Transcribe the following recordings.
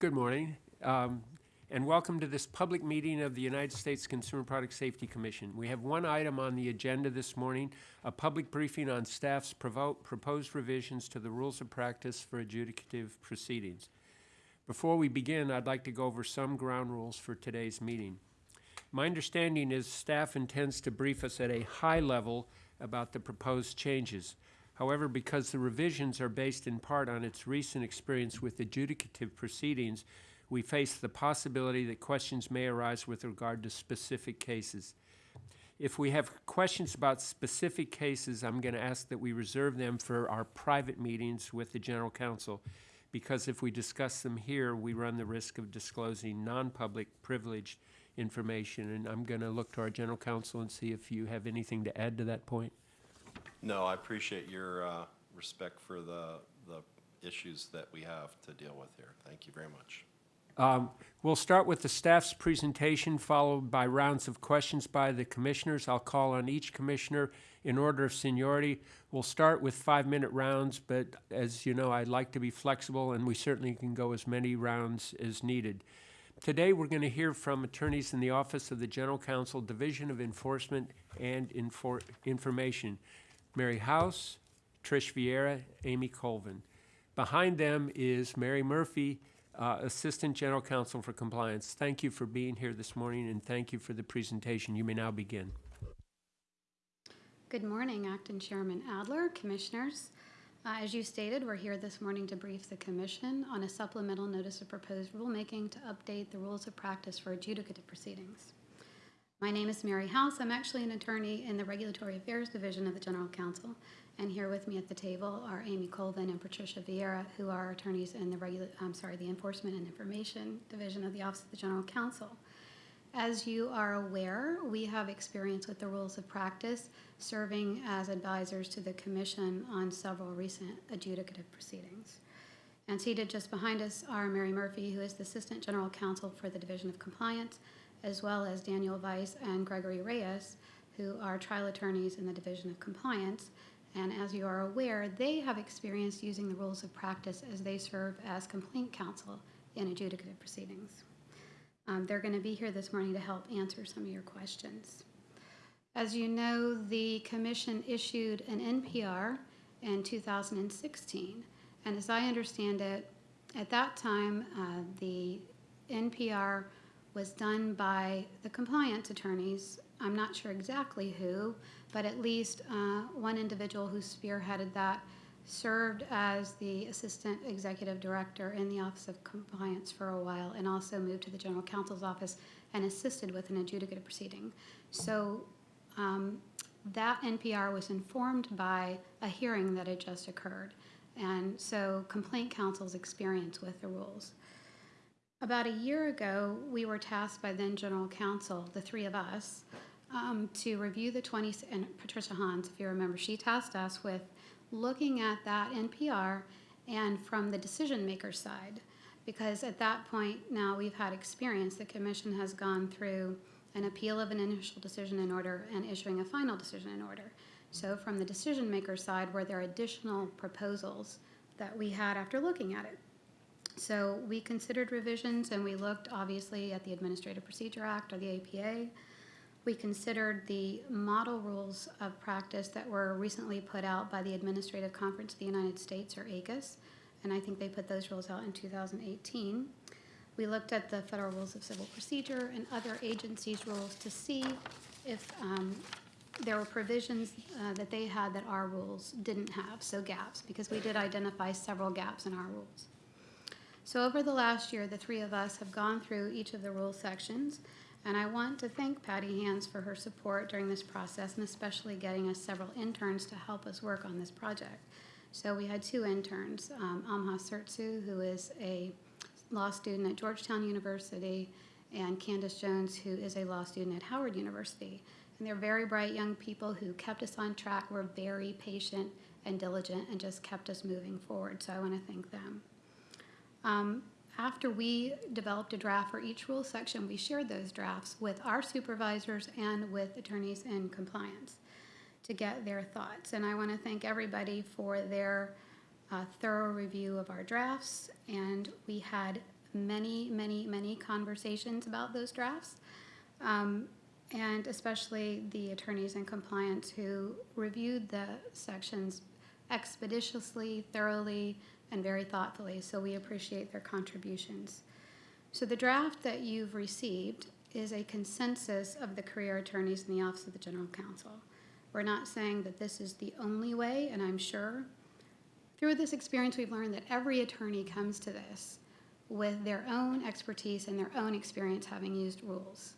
Good morning, um, and welcome to this public meeting of the United States Consumer Product Safety Commission. We have one item on the agenda this morning, a public briefing on staff's proposed revisions to the rules of practice for adjudicative proceedings. Before we begin, I'd like to go over some ground rules for today's meeting. My understanding is staff intends to brief us at a high level about the proposed changes. However, because the revisions are based in part on its recent experience with adjudicative proceedings, we face the possibility that questions may arise with regard to specific cases. If we have questions about specific cases, I'm going to ask that we reserve them for our private meetings with the general counsel, because if we discuss them here, we run the risk of disclosing non-public privileged information. And I'm going to look to our general counsel and see if you have anything to add to that point. No, I appreciate your uh, respect for the, the issues that we have to deal with here. Thank you very much. Um, We'll start with the staff's presentation, followed by rounds of questions by the commissioners. I'll call on each commissioner in order of seniority. We'll start with five-minute rounds, but as you know, I'd like to be flexible, and we certainly can go as many rounds as needed. Today, we're going to hear from attorneys in the Office of the General Counsel, Division of Enforcement and Infor- Information, Mary House, Trish Vieira, Amy Colvin. Behind them is Mary Murphy, uh, Assistant General Counsel for Compliance. Thank you for being here this morning, and thank you for the presentation. You may now begin. Good morning, Acting Chairman Adler, Commissioners. Uh, As you stated, we're here this morning to brief the Commission on a supplemental notice of proposed rulemaking to update the rules of practice for adjudicative proceedings. My name is Mary House. I'm actually an attorney in the Regulatory Affairs Division of the General Counsel. And here with me at the table are Amy Colvin and Patricia Vieira, who are attorneys in the regula, I'm sorry, the Enforcement and Information Division of the Office of the General Counsel. As you are aware, we have experience with the rules of practice, serving as advisors to the Commission on several recent adjudicative proceedings. And seated just behind us are Mary Murphy, who is the Assistant General Counsel for the Division of Compliance, as well as Daniel Weiss and Gregory Reyes, who are trial attorneys in the Division of Compliance. And as you are aware, they have experience using the rules of practice as they serve as complaint counsel in adjudicative proceedings. Um, they're going to be here this morning to help answer some of your questions. As you know, the commission issued an NPR in 2016. And as I understand it, at that time, uh, the NPR was done by the compliance attorneys. I'm not sure exactly who, but at least uh, one individual who spearheaded that served as the assistant executive director in the Office of Compliance for a while and also moved to the general counsel's office and assisted with an adjudicative proceeding. So um, that NPR was informed by a hearing that had just occurred. And so complaint counsel's experience with the rules. About a year ago, we were tasked by then General Counsel, the three of us, um, to review the 20, and Patricia Hanz, if you remember, she tasked us with looking at that NPR and from the decision maker side. Because at that point, now we've had experience, the commission has gone through an appeal of an initial decision in order and issuing a final decision in order. So from the decision maker side, were there additional proposals that we had after looking at it? So we considered revisions and we looked obviously at the Administrative Procedure Act or the APA. We considered the model rules of practice that were recently put out by the Administrative Conference of the United States or ACUS, and I think they put those rules out in 2018. We looked at the Federal Rules of Civil Procedure and other agencies' rules to see if um, there were provisions uh, that they had that our rules didn't have, so gaps, because we did identify several gaps in our rules. So over the last year, the three of us have gone through each of the rule sections, and I want to thank Patty Hanz for her support during this process, and especially getting us several interns to help us work on this project. So we had two interns, um, Amha Sertsu, who is a law student at Georgetown University, and Candace Jones, who is a law student at Howard University. And they're very bright young people who kept us on track, were very patient and diligent, and just kept us moving forward. So I want to thank them. Um, after we developed a draft for each rule section, we shared those drafts with our supervisors and with attorneys in compliance to get their thoughts. And I want to thank everybody for their uh, thorough review of our drafts. And we had many, many, many conversations about those drafts. Um, and especially the attorneys in compliance who reviewed the sections expeditiously, thoroughly, and very thoughtfully, so we appreciate their contributions. So the draft that you've received is a consensus of the career attorneys in the Office of the General Counsel. We're not saying that this is the only way, and I'm sure through this experience, we've learned that every attorney comes to this with their own expertise and their own experience having used rules.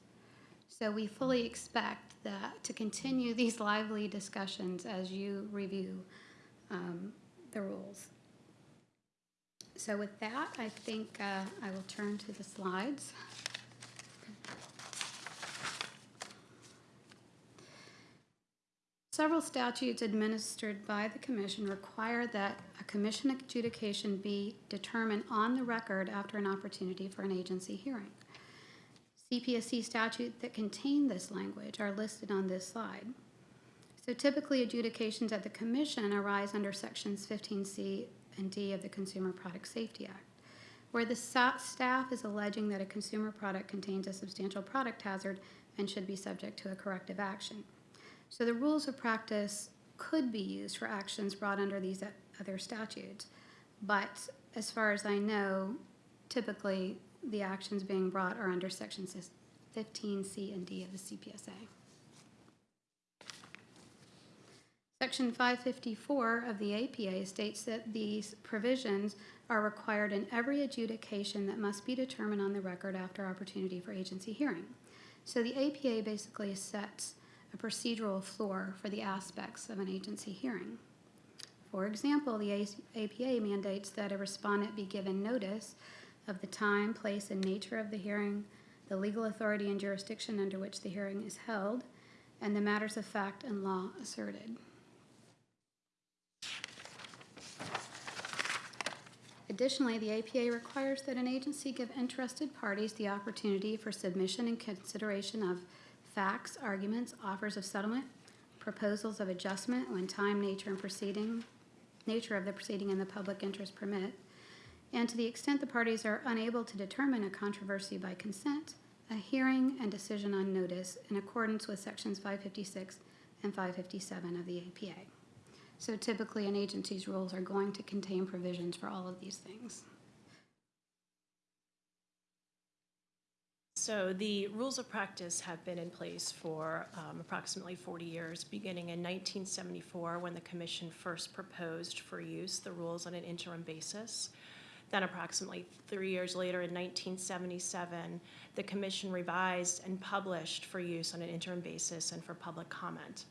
So we fully expect that to continue these lively discussions as you review um, the rules. So with that, I think uh, I will turn to the slides. Several statutes administered by the commission require that a commission adjudication be determined on the record after an opportunity for an agency hearing. CPSC statutes that contain this language are listed on this slide. So typically adjudications at the commission arise under sections 15C and D of the Consumer Product Safety Act, where the staff is alleging that a consumer product contains a substantial product hazard and should be subject to a corrective action. So the rules of practice could be used for actions brought under these other statutes. But as far as I know, typically the actions being brought are under sections 15C and D of the CPSA. Section 554 of the APA states that these provisions are required in every adjudication that must be determined on the record after opportunity for agency hearing. So the APA basically sets a procedural floor for the aspects of an agency hearing. For example, the APA mandates that a respondent be given notice of the time, place, and nature of the hearing, the legal authority and jurisdiction under which the hearing is held, and the matters of fact and law asserted. Additionally, the APA requires that an agency give interested parties the opportunity for submission and consideration of facts, arguments, offers of settlement, proposals of adjustment when time, nature, and proceeding, nature of the proceeding and the public interest permit, and to the extent the parties are unable to determine a controversy by consent, a hearing and decision on notice in accordance with sections 556 and 557 of the APA. So typically, an agency's rules are going to contain provisions for all of these things. So the rules of practice have been in place for um, approximately 40 years, beginning in 1974 when the commission first proposed for use the rules on an interim basis. Then approximately three years later, in 1977, the commission revised and published for use on an interim basis and for public comment.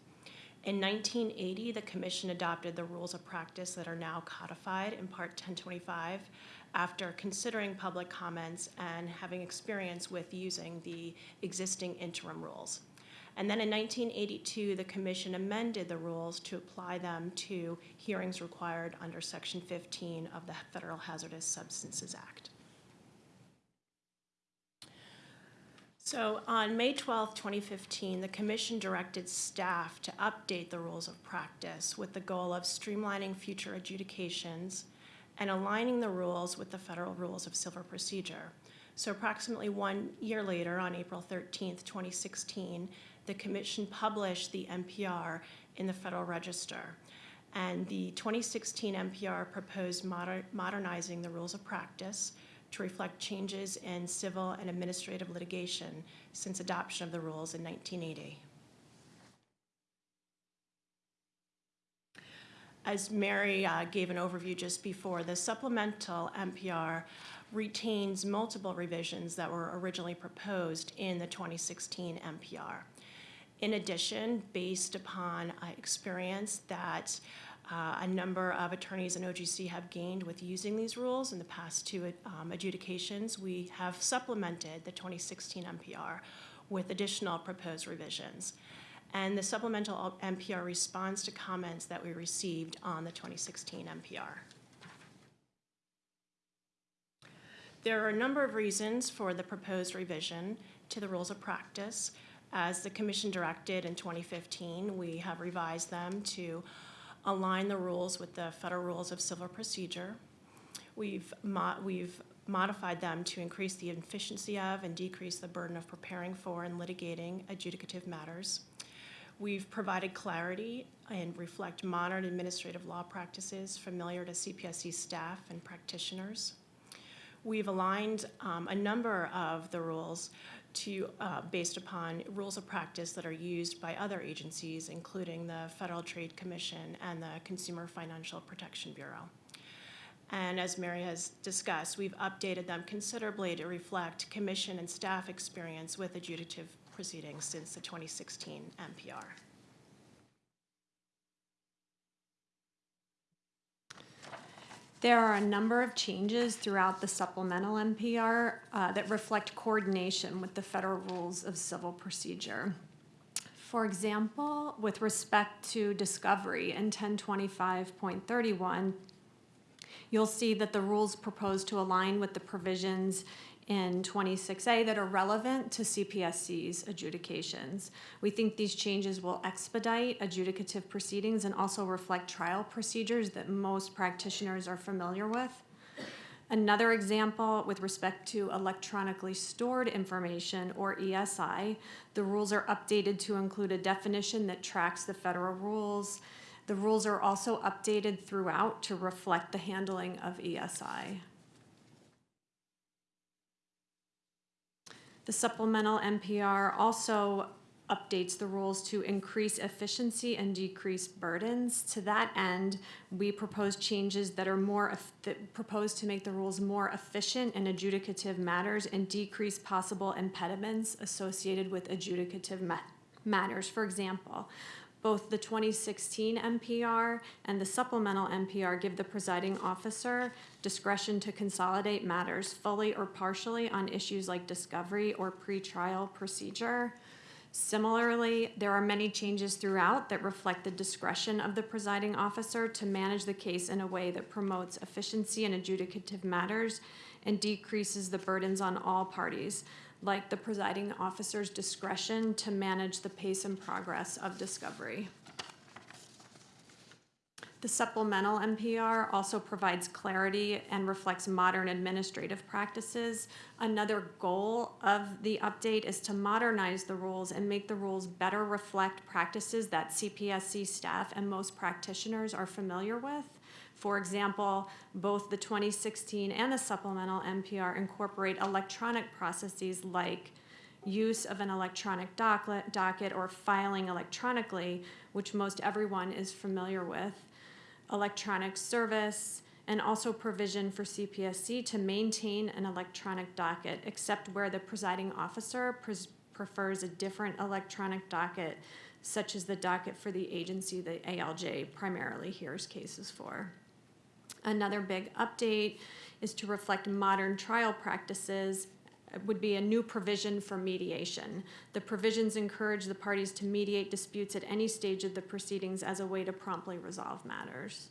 In 1980, the commission adopted the rules of practice that are now codified in Part 1025 after considering public comments and having experience with using the existing interim rules. And then in 1982, the commission amended the rules to apply them to hearings required under Section 15 of the Federal Hazardous Substances Act. So on May 12, 2015, the commission directed staff to update the rules of practice with the goal of streamlining future adjudications and aligning the rules with the federal rules of civil procedure. So approximately one year later, on April 13, 2016, the commission published the NPR in the Federal Register. And the 2016 NPR proposed moder- modernizing the rules of practice to reflect changes in civil and administrative litigation since adoption of the rules in 1980. As Mary uh, gave an overview just before, the supplemental NPR retains multiple revisions that were originally proposed in the 2016 NPR. In addition, based upon uh, experience that uh, a number of attorneys in OGC have gained with using these rules in the past two um, adjudications, we have supplemented the 2016 NPR with additional proposed revisions. And the supplemental NPR responds to comments that we received on the 2016 NPR. There are a number of reasons for the proposed revision to the rules of practice. As the commission directed in 2015, we have revised them to align the rules with the federal rules of civil procedure. We've mo- we've modified them to increase the efficiency of and decrease the burden of preparing for and litigating adjudicative matters. We've provided clarity and reflect modern administrative law practices familiar to CPSC staff and practitioners. We've aligned um, a number of the rules to, uh, based upon rules of practice that are used by other agencies, including the Federal Trade Commission and the Consumer Financial Protection Bureau. And as Mary has discussed, we've updated them considerably to reflect commission and staff experience with adjudicative proceedings since the 2016 NPR. There are a number of changes throughout the supplemental NPR uh, that reflect coordination with the federal rules of civil procedure. For example, with respect to discovery in 1025.31, you'll see that the rules proposed to align with the provisions in 26A that are relevant to CPSC's adjudications. We think these changes will expedite adjudicative proceedings and also reflect trial procedures that most practitioners are familiar with. Another example with respect to electronically stored information or ESI, the rules are updated to include a definition that tracks the federal rules. The rules are also updated throughout to reflect the handling of ESI. The supplemental NPR also updates the rules to increase efficiency and decrease burdens. To that end, we propose changes that are more, that propose to make the rules more efficient in adjudicative matters and decrease possible impediments associated with adjudicative ma- matters. For example, both the 2016 NPR and the supplemental NPR give the presiding officer discretion to consolidate matters fully or partially on issues like discovery or pretrial procedure. Similarly, there are many changes throughout that reflect the discretion of the presiding officer to manage the case in a way that promotes efficiency in adjudicative matters and decreases the burdens on all parties, like the presiding officer's discretion to manage the pace and progress of discovery. The supplemental NPR also provides clarity and reflects modern administrative practices. Another goal of the update is to modernize the rules and make the rules better reflect practices that CPSC staff and most practitioners are familiar with. For example, both the 2016 and the supplemental NPR incorporate electronic processes like use of an electronic docket, or filing electronically, which most everyone is familiar with electronic service, and also provision for CPSC to maintain an electronic docket, except where the presiding officer prefers a different electronic docket, such as the docket for the agency that ALJ primarily hears cases for. Another big update is to reflect modern trial practices uh, would be a new provision for mediation. The provisions encourage the parties to mediate disputes at any stage of the proceedings as a way to promptly resolve matters.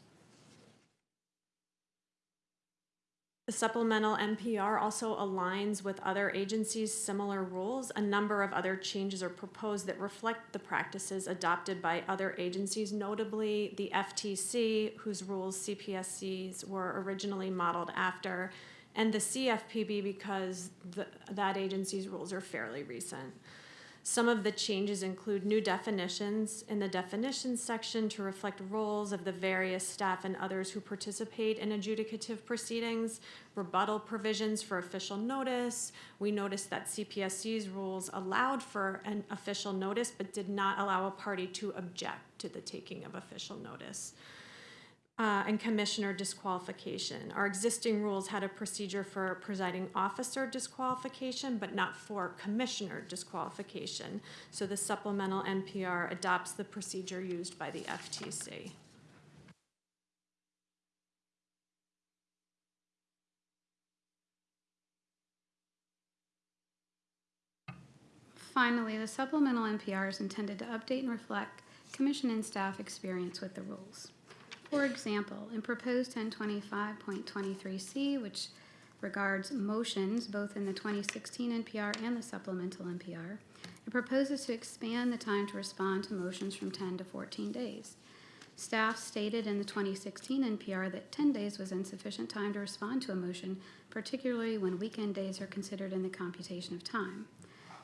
The supplemental NPR also aligns with other agencies' similar rules. A number of other changes are proposed that reflect the practices adopted by other agencies, notably the FTC, whose rules CPSCs were originally modeled after, and the CFPB because the, that agency's rules are fairly recent. Some of the changes include new definitions in the definitions section to reflect roles of the various staff and others who participate in adjudicative proceedings, rebuttal provisions for official notice. We noticed that CPSC's rules allowed for an official notice but did not allow a party to object to the taking of official notice uh, and commissioner disqualification. Our existing rules had a procedure for presiding officer disqualification, but not for commissioner disqualification. So the supplemental NPR adopts the procedure used by the FTC. Finally, the supplemental NPR is intended to update and reflect commission and staff experience with the rules. For example, in proposed 1025.23C, which regards motions both in the 2016 NPR and the supplemental NPR, it proposes to expand the time to respond to motions from 10 to 14 days. Staff stated in the 2016 NPR that 10 days was insufficient time to respond to a motion, particularly when weekend days are considered in the computation of time.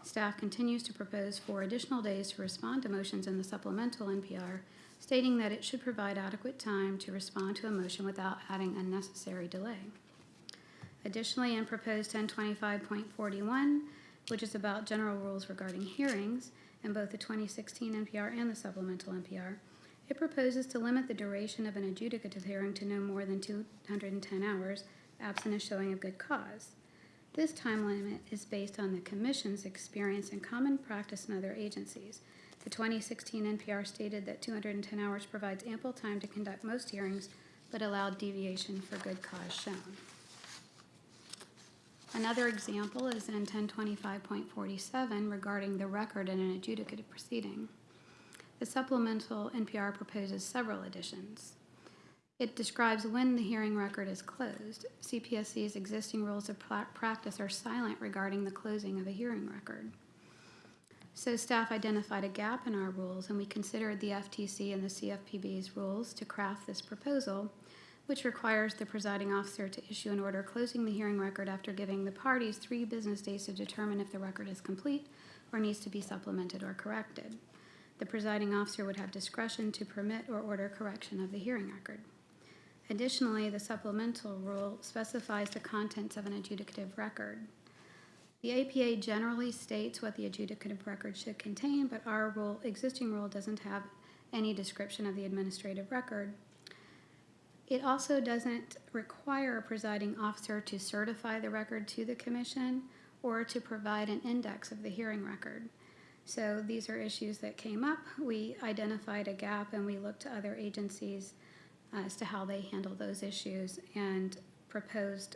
Staff continues to propose four additional days to respond to motions in the supplemental NPR, stating that it should provide adequate time to respond to a motion without adding unnecessary delay. Additionally, in proposed 1025.41, which is about general rules regarding hearings, in both the 2016 NPR and the supplemental NPR, it proposes to limit the duration of an adjudicative hearing to no more than 210 hours, absent a showing of good cause. This time limit is based on the Commission's experience and common practice in other agencies. The 2016 NPR stated that 210 hours provides ample time to conduct most hearings, but allowed deviation for good cause shown. Another example is in 1025.47 regarding the record in an adjudicative proceeding. The supplemental NPR proposes several additions. It describes when the hearing record is closed. CPSC's existing rules of pra- practice are silent regarding the closing of a hearing record. So staff identified a gap in our rules, and we considered the FTC and the CFPB's rules to craft this proposal, which requires the presiding officer to issue an order closing the hearing record after giving the parties three business days to determine if the record is complete or needs to be supplemented or corrected. The presiding officer would have discretion to permit or order correction of the hearing record. Additionally, the supplemental rule specifies the contents of an adjudicative record. The APA generally states what the adjudicative record should contain, but our rule, existing rule doesn't have any description of the administrative record. It also doesn't require a presiding officer to certify the record to the commission or to provide an index of the hearing record. So these are issues that came up. We identified a gap and we looked to other agencies as to how they handle those issues and proposed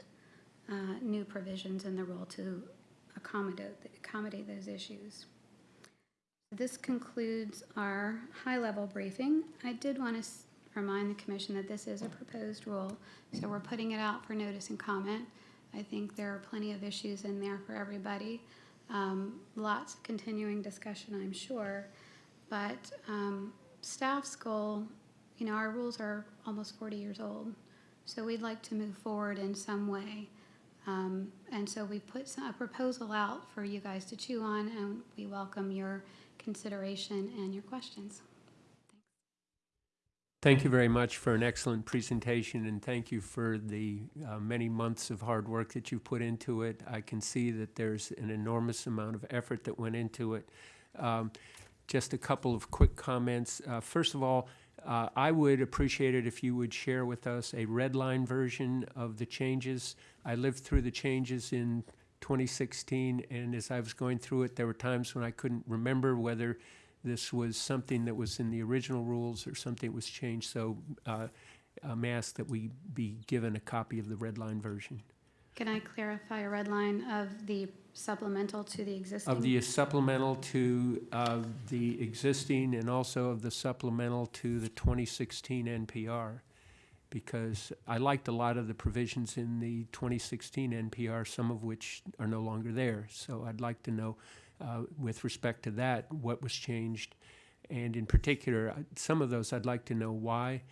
uh, new provisions in the rule to accommodate, accommodate those issues. This concludes our high-level briefing. I did want to remind the commission that this is a proposed rule, so we're putting it out for notice and comment. I think there are plenty of issues in there for everybody. Um, Lots of continuing discussion, I'm sure. But um, staff's goal, you know, our rules are almost 40 years old, so we'd like to move forward in some way. Um, And so we put some- a proposal out for you guys to chew on, and we welcome your consideration and your questions. Thank you very much for an excellent presentation, and thank you for the uh, many months of hard work that you've put into it. I can see that there's an enormous amount of effort that went into it. Um, Just a couple of quick comments. Uh, First of all, uh, I would appreciate it if you would share with us a red line version of the changes. I lived through the changes in 2016, and as I was going through it, there were times when I couldn't remember whether this was something that was in the original rules or something that was changed. So uh, I'm asked that we be given a copy of the red line version. Can I clarify a red line of the supplemental to the existing? Of the supplemental to uh, the existing and also of the supplemental to the 2016 NPR. Because I liked a lot of the provisions in the 2016 NPR, some of which are no longer there. So I'd like to know, uh, with respect to that, what was changed. And in particular, some of those I'd like to know why.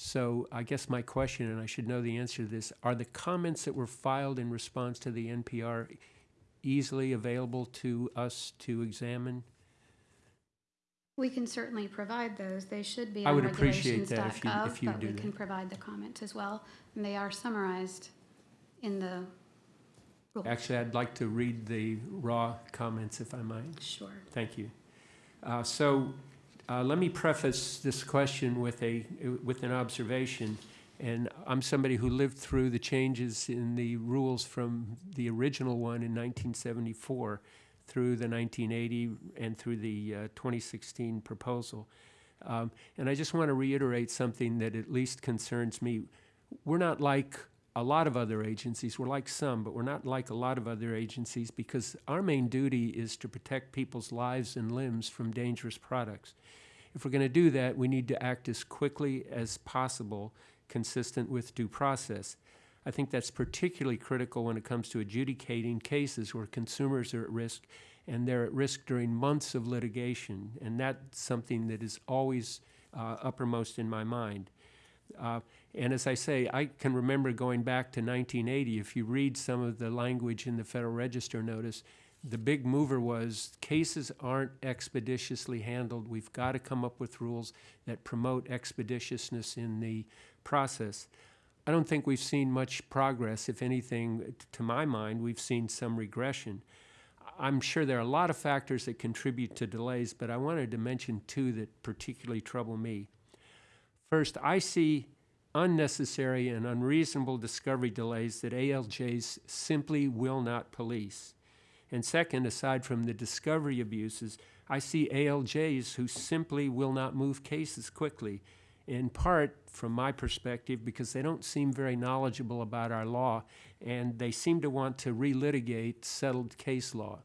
So I guess my question, and I should know the answer to this, are the comments that were filed in response to the NPR easily available to us to examine? We can certainly provide those. They should be I on would appreciate that if you- regulations.gov, if you but we do can provide the comments as well. And they are summarized in the rules. Actually, I'd like to read the raw comments if I might. Sure. Thank you. Uh, So uh, let me preface this question with a, with an observation. And I'm somebody who lived through the changes in the rules from the original one in 1974 through the 1980 and through the uh, 2016 proposal. Um, And I just want to reiterate something that at least concerns me. We're not like a lot of other agencies. We're like some, but we're not like a lot of other agencies because our main duty is to protect people's lives and limbs from dangerous products. If we're going to do that, we need to act as quickly as possible, consistent with due process. I think that's particularly critical when it comes to adjudicating cases where consumers are at risk and they're at risk during months of litigation. And that's something that is always uh, uppermost in my mind. Uh, And as I say, I can remember going back to 1980, if you read some of the language in the Federal Register notice, the big mover was cases aren't expeditiously handled. We've got to come up with rules that promote expeditiousness in the process. I don't think we've seen much progress. If anything, to my mind, we've seen some regression. I'm sure there are a lot of factors that contribute to delays, but I wanted to mention two that particularly trouble me. First, I see unnecessary and unreasonable discovery delays that ALJs simply will not police. And second, aside from the discovery abuses, I see ALJs who simply will not move cases quickly, in part, from my perspective, because they don't seem very knowledgeable about our law, and they seem to want to relitigate settled case law.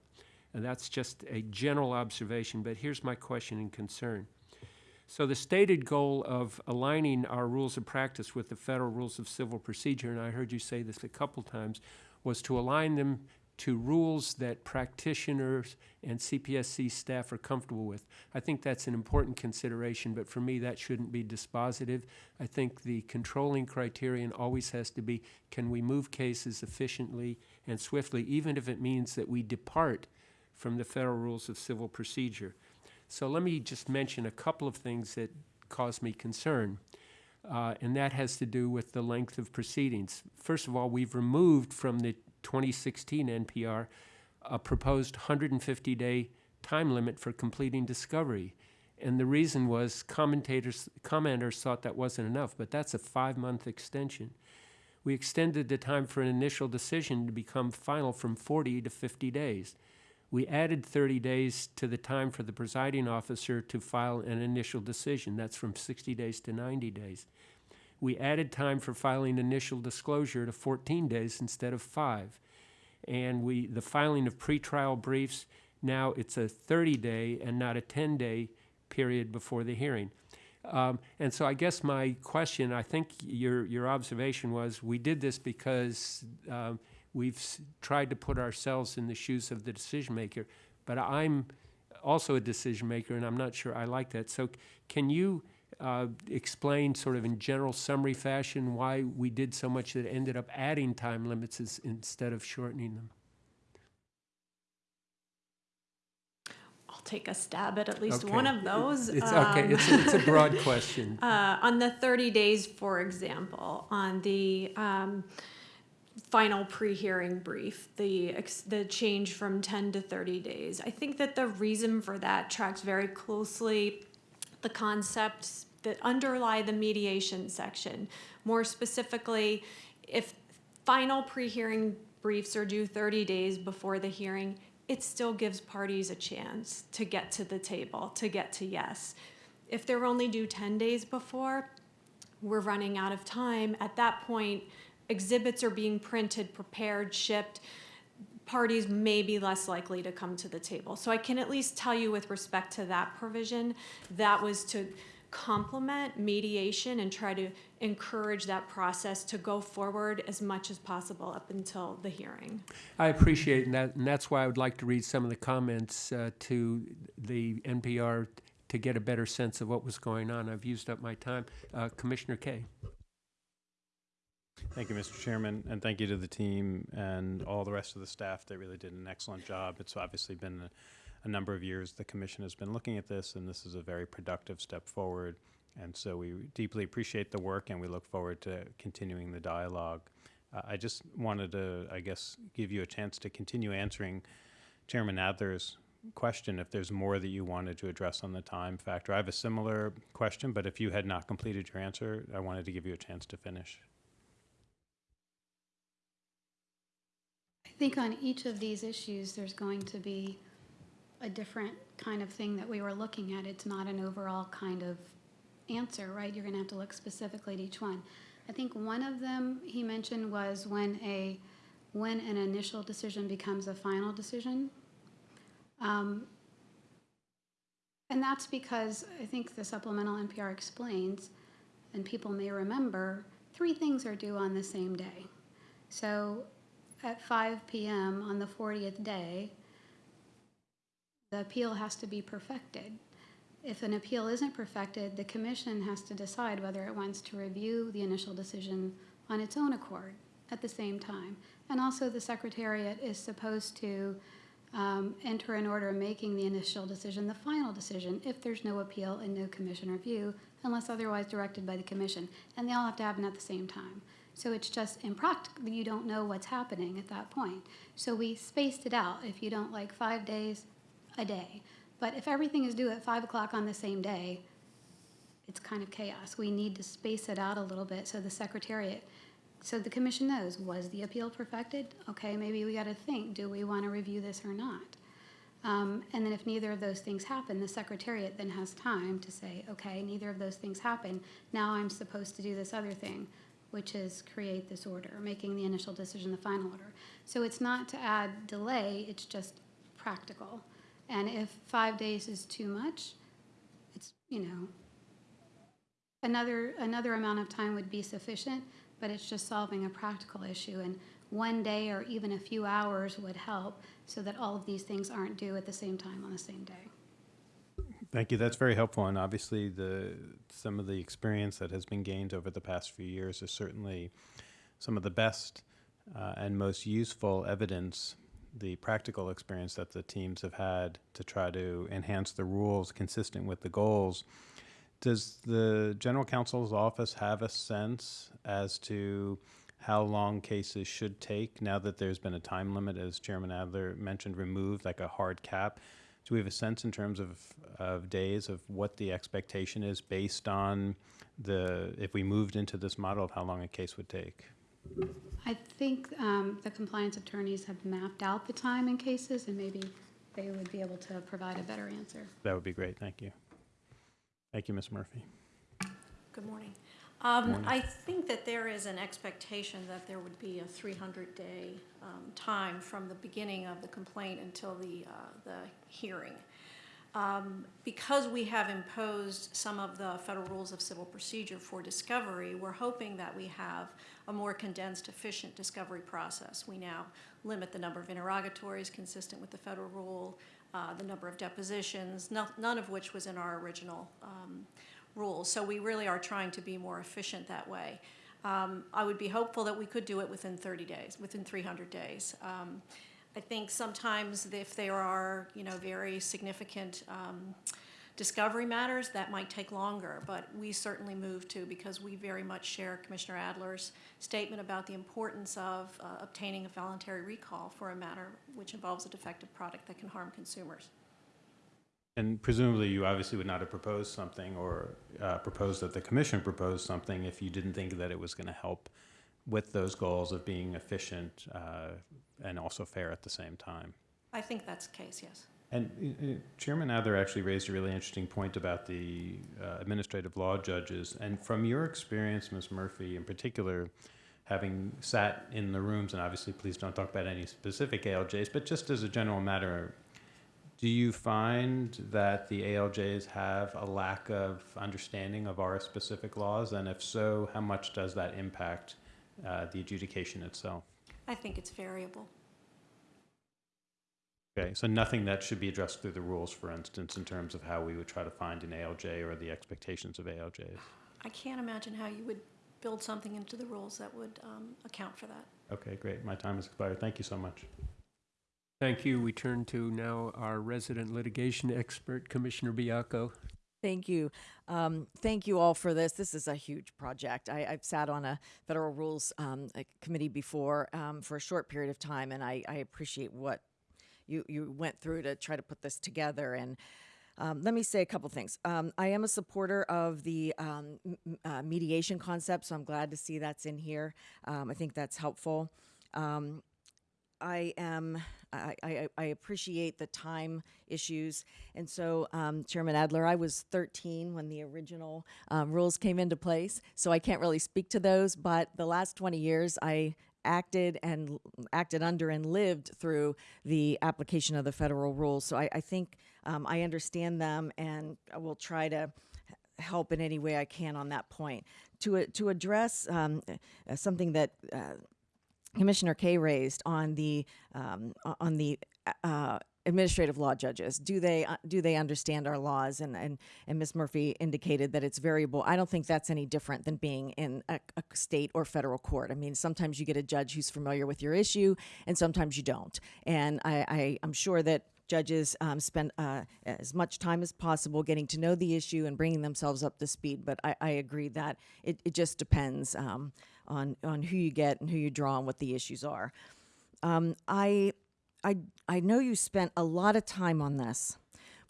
And that's just a general observation, but here's my question and concern. So the stated goal of aligning our rules of practice with the federal rules of civil procedure, and I heard you say this a couple times, was to align them to rules that practitioners and CPSC staff are comfortable with. I think that's an important consideration, but for me, that shouldn't be dispositive. I think the controlling criterion always has to be, can we move cases efficiently and swiftly, even if it means that we depart from the federal rules of civil procedure? So let me just mention a couple of things that cause me concern, uh, and that has to do with the length of proceedings. First of all, we've removed from the 2016 NPR a uh, proposed 150-day time limit for completing discovery. And the reason was commentators, commenters thought that wasn't enough, but that's a five-month extension. We extended the time for an initial decision to become final from 40 to 50 days. We added 30 days to the time for the presiding officer to file an initial decision. That's from 60 days to 90 days. We added time for filing initial disclosure to 14 days instead of five. And we, the filing of pretrial briefs, now it's a 30-day and not a 10-day period before the hearing. Um, and so I guess my question, I think your, your observation was, we did this because um, we've tried to put ourselves in the shoes of the decision maker. But I'm also a decision maker, and I'm not sure I like that. So can you uh, explain sort of in general summary fashion why we did so much that ended up adding time limits is- instead of shortening them? I'll take a stab at at least one of those. It's okay, Um, it's, a- it's a broad question. Uh, on the 30 days, for example, on the um, final pre-hearing brief, the, ex- the change from 10 to 30 days, I think that the reason for that tracks very closely the concepts that underlie the mediation section. More specifically, if final pre-hearing briefs are due 30 days before the hearing, it still gives parties a chance to get to the table, to get to yes. If they're only due 10 days before, we're running out of time. At that point, exhibits are being printed, prepared, shipped. Parties may be less likely to come to the table. So I can at least tell you with respect to that provision, that was to complement mediation and try to encourage that process to go forward as much as possible up until the hearing. I appreciate that, and that's why I would like to read some of the comments uh, to the NPR to get a better sense of what was going on. I've used up my time. Uh, Commissioner Kaye. Thank you, Mr. Chairman, and thank you to the team and all the rest of the staff that really did an excellent job. It's obviously been a, a number of years the commission has been looking at this, and this is a very productive step forward. And so we deeply appreciate the work, and we look forward to continuing the dialogue. Uh, I just wanted to, I guess, give you a chance to continue answering Chairman Adler's question if there's more that you wanted to address on the time factor. I have a similar question, but if you had not completed your answer, I wanted to give you a chance to finish. Think on each of these issues, there's going to be a different kind of thing that we were looking at. It's not an overall kind of answer, right? You're gonna have to look specifically at each one. I think one of them he mentioned was when a, when an initial decision becomes a final decision. Um, And that's because I think the supplemental NPR explains, and people may remember, three things are due on the same day. So at 5 PM on the 40th day, the appeal has to be perfected. If an appeal isn't perfected, the commission has to decide whether it wants to review the initial decision on its own accord at the same time. And also, the Secretariat is supposed to um, enter an order making the initial decision the final decision if there's no appeal and no commission review, unless otherwise directed by the commission. And they all have to happen at the same time. So it's just impractical. You don't know what's happening at that point. So we spaced it out. If you don't like five days, a day. But if everything is due at five o'clock on the same day, it's kind of chaos. We need to space it out a little bit so the secretariat, so the commission knows, was the appeal perfected? Okay, maybe we gotta think, do we wanna review this or not? Um, and then if neither of those things happen, the secretariat then has time to say, okay, neither of those things happen. Now I'm supposed to do this other thing, which is create this order, making the initial decision the final order. So it's not to add delay, it's just practical. And if five days is too much, it's, you know, another, another amount of time would be sufficient, but it's just solving a practical issue. And one day or even a few hours would help so that all of these things aren't due at the same time on the same day. Thank you. That's very helpful. And obviously, the some of the experience that has been gained over the past few years is certainly some of the best uh, and most useful evidence, the practical experience that the teams have had to try to enhance the rules consistent with the goals. Does the general counsel's office have a sense as to how long cases should take now that there's been a time limit, as Chairman Adler mentioned, removed like a hard cap? Do we have a sense in terms of, of days of what the expectation is based on the, if we moved into this model of how long a case would take? I think um, the compliance attorneys have mapped out the time in cases, and maybe they would be able to provide a better answer. That would be great. Thank you. Thank you, Ms. Murphy. Good morning. Um, I think that there is an expectation that there would be a 300-day um, time from the beginning of the complaint until the, uh, the hearing. Um, Because we have imposed some of the federal rules of civil procedure for discovery, we're hoping that we have a more condensed, efficient discovery process. We now limit the number of interrogatories consistent with the federal rule, uh, the number of depositions, no- none of which was in our original um, rules. So we really are trying to be more efficient that way. Um, I would be hopeful that we could do it within 30 days, within 300 days. Um, I think sometimes if there are, you know, very significant um, discovery matters, that might take longer, but we certainly move to, because we very much share Commissioner Adler's statement about the importance of uh, obtaining a voluntary recall for a matter which involves a defective product that can harm consumers. And presumably, you obviously would not have proposed something or uh, proposed that the commission proposed something if you didn't think that it was going to help with those goals of being efficient uh, and also fair at the same time. I think that's the case, yes. And uh, uh, Chairman Adler actually raised a really interesting point about the uh, administrative law judges. And from your experience, Ms. Murphy, in particular, having sat in the rooms, and obviously, please don't talk about any specific ALJs, but just as a general matter, do you find that the ALJs have a lack of understanding of our specific laws? And if so, how much does that impact uh, the adjudication itself? I think it's variable. Okay, so nothing that should be addressed through the rules, for instance, in terms of how we would try to find an ALJ or the expectations of ALJs? I can't imagine how you would build something into the rules that would um, account for that. Okay, great. My time has expired. Thank you so much. Thank you. We turn to now our resident litigation expert, Commissioner Baiocco. Thank you. Um, thank you all for this. This is a huge project. I, I've sat on a federal rules um, a committee before um, for a short period of time, and I, I appreciate what you, you went through to try to put this together. And um, let me say a couple things. Um, I am a supporter of the um, uh, mediation concept, so I'm glad to see that's in here. I think that's helpful. Um, I am. I, I, I appreciate the time issues, and so um, Chairman Adler, I was 13 when the original um, rules came into place, so I can't really speak to those. But the last 20 years, I acted and acted under and lived through the application of the federal rules. So I, I think um, I understand them, and I will try to help in any way I can on that point. To to address um, uh, something that. Uh, Commissioner Kaye raised on the um, on the uh, administrative law judges. Do they uh, do they understand our laws? And and and Ms. Murphy indicated that it's variable. I don't think that's any different than being in a, a state or federal court. I mean, sometimes you get a judge who's familiar with your issue, and sometimes you don't. And I, I I'm sure that judges um, spend uh, as much time as possible getting to know the issue and bringing themselves up to speed. But I, I agree that it, it just depends um, on on who you get and who you draw and what the issues are. Um, I I I know you spent a lot of time on this.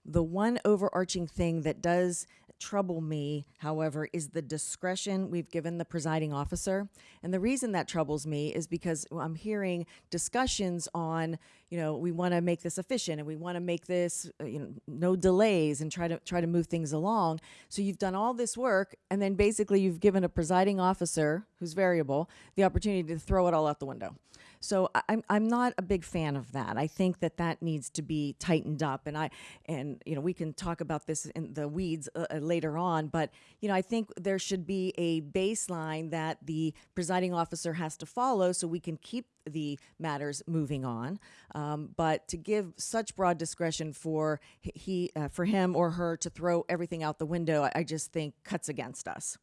The one overarching thing that does trouble me, however, is the discretion we've given the presiding officer. And the reason that troubles me is because I'm hearing discussions on, you know, we want to make this efficient and we want to make this, uh, you know, no delays and try to try to move things along. So you've done all this work and then basically you've given a presiding officer who's variable the opportunity to throw it all out the window. So I'm I'm not a big fan of that. I think that that needs to be tightened up, and I and you know we can talk about this in the weeds uh, uh, later on. But you know I think there should be a baseline that the presiding officer has to follow, so we can keep the matters moving on. Um, but to give such broad discretion for he uh, for him or her to throw everything out the window, I, I just think cuts against us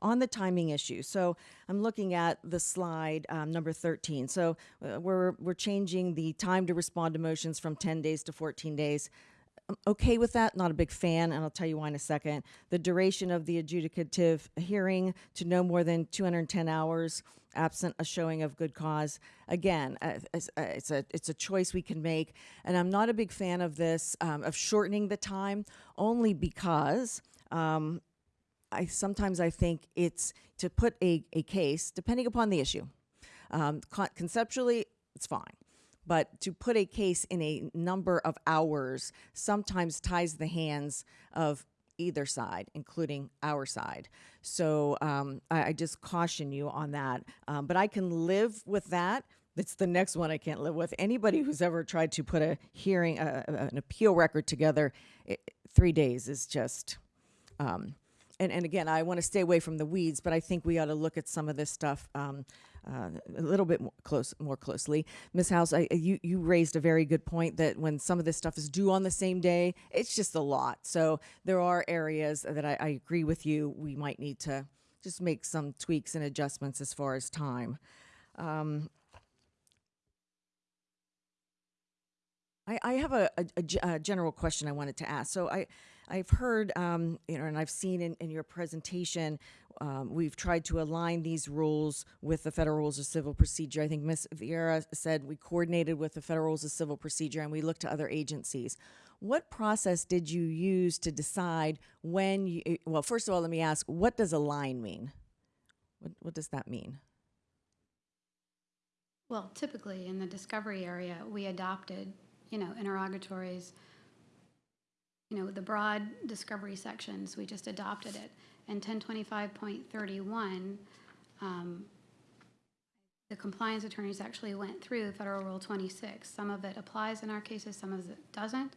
on the timing issue. So I'm looking at the slide um, number 13. So uh, we're we're changing the time to respond to motions from 10 days to 14 days. I'm okay with that. Not a big fan, and I'll tell you why in a second. The duration of the adjudicative hearing to no more than 210 hours, absent a showing of good cause. Again, uh, it's, uh, it's a it's a choice we can make, and I'm not a big fan of this um, of shortening the time, only because. Um, I sometimes I think it's to put a, a case, depending upon the issue. Um, con- conceptually, it's fine. But to put a case in a number of hours sometimes ties the hands of either side, including our side. So um, I, I just caution you on that. Um, but I can live with that. It's the next one I can't live with. Anybody who's ever tried to put a hearing, uh, an appeal record together, it, three days is just. Um, and, and again, I want to stay away from the weeds, but I think we ought to look at some of this stuff um, uh, a little bit more close, more closely. Ms. House, I, you you raised a very good point that when some of this stuff is due on the same day, it's just a lot. So there are areas that I, I agree with you. We might need to just make some tweaks and adjustments as far as time. Um, I, I have a, a- a general question I wanted to ask. So I, I've heard, um, you know, and I've seen in, in your presentation, um, we've tried to align these rules with the federal rules of civil procedure. I think Ms. Vieira said we coordinated with the federal rules of civil procedure and we looked to other agencies. What process did you use to decide when you, well, first of all, let me ask, what does align mean? What, what does that mean? Well, typically in the discovery area, we adopted, you know, interrogatories, you know, the broad discovery sections, we just adopted it. And ten twenty-five point thirty-one, um, the compliance attorneys actually went through Federal Rule twenty-six. Some of it applies in our cases, some of it doesn't.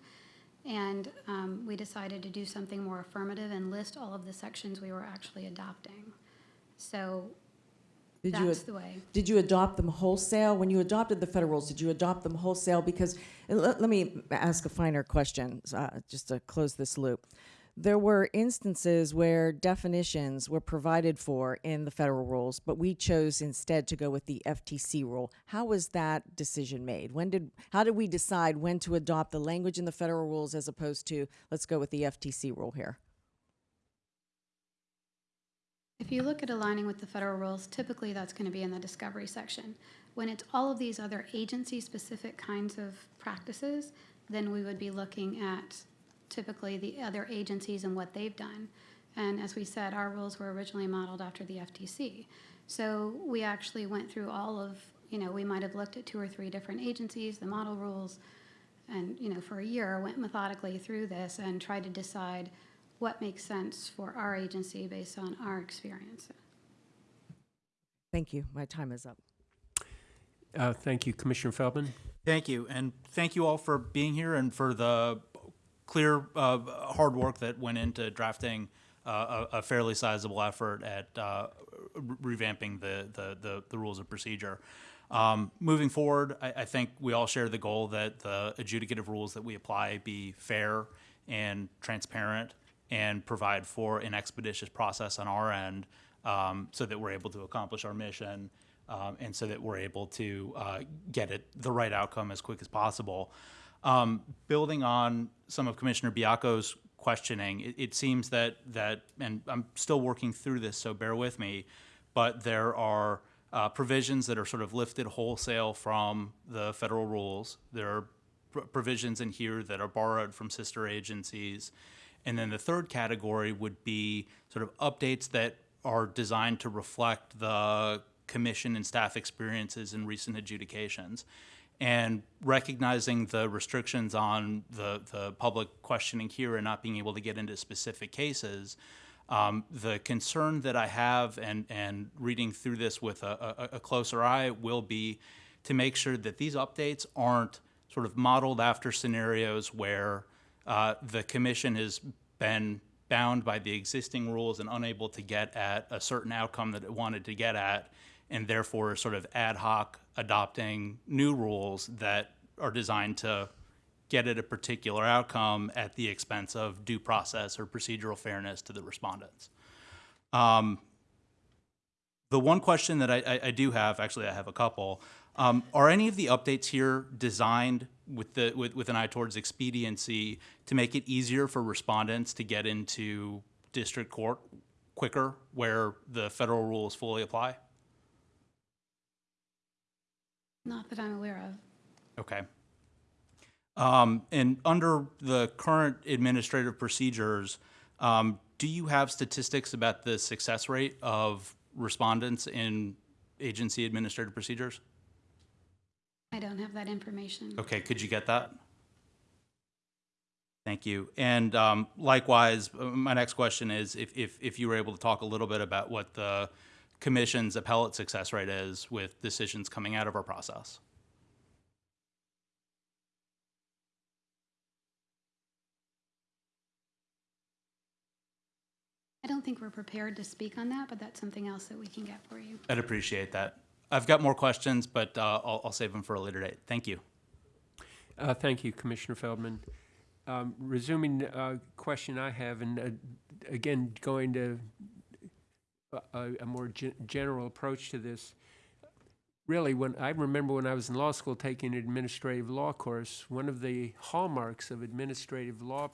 And, um, we decided to do something more affirmative and list all of the sections we were actually adopting. So Did you the way. Did you adopt them wholesale? When you adopted the federal rules, did you adopt them wholesale? Because, let, let me ask a finer question, uh, just to close this loop. There were instances where definitions were provided for in the federal rules, but we chose instead to go with the FTC rule. How was that decision made? When did, how did we decide when to adopt the language in the federal rules as opposed to, let's go with the FTC rule here? If you look at aligning with the federal rules, typically that's going to be in the discovery section. When it's all of these other agency-specific kinds of practices, then we would be looking at typically the other agencies and what they've done. And as we said, our rules were originally modeled after the FTC. So we actually went through all of, you know, we might have looked at two or three different agencies, the model rules, and, you know, for a year, went methodically through this and tried to decide what makes sense for our agency based on our experience. Thank you. My time is up. Uh, Thank you, Commissioner Feldman. Thank you, and thank you all for being here and for the clear, uh, hard work that went into drafting uh, a, a fairly sizable effort at uh, re- revamping the, the, the, the rules of procedure. Um, moving forward, I, I think we all share the goal that the adjudicative rules that we apply be fair and transparent and provide for an expeditious process on our end um, so that we're able to accomplish our mission um, and so that we're able to uh, get it the right outcome as quick as possible. Um, building on some of Commissioner Baiocco's questioning, it, it seems that that, and I'm still working through this, so bear with me, but there are uh, provisions that are sort of lifted wholesale from the federal rules. There are pr- provisions in here that are borrowed from sister agencies. And then the third category would be sort of updates that are designed to reflect the commission and staff experiences in recent adjudications. And recognizing the restrictions on the, the public questioning here and not being able to get into specific cases, um, the concern that I have and, and reading through this with a, a, a closer eye will be to make sure that these updates aren't sort of modeled after scenarios where uh, the commission has been bound by the existing rules and unable to get at a certain outcome that it wanted to get at, and therefore sort of ad hoc adopting new rules that are designed to get at a particular outcome at the expense of due process or procedural fairness to the respondents. Um, the one question that I, I, I do have, actually, I have a couple. Um, are any of the updates here designed with the with, with an eye towards expediency to make it easier for respondents to get into district court quicker, where the federal rules fully apply? Not that I'm aware of. Okay. Um, and under the current administrative procedures, um, do you have statistics about the success rate of respondents in agency administrative procedures? I don't have that information. Okay, could you get that? Thank you. And um, likewise, my next question is if, if, if you were able to talk a little bit about what the commission's appellate success rate is with decisions coming out of our process. I don't think we're prepared to speak on that, but that's something else that we can get for you. I'd appreciate that. I've got more questions, but uh, I'll, I'll save them for a later date. Thank you. Uh, Thank you, Commissioner Feldman. Um, Resuming uh question I have, and uh, again, going to a- a, a more gen- general approach to this. Really, when, I remember when I was in law school taking an administrative law course, one of the hallmarks of administrative law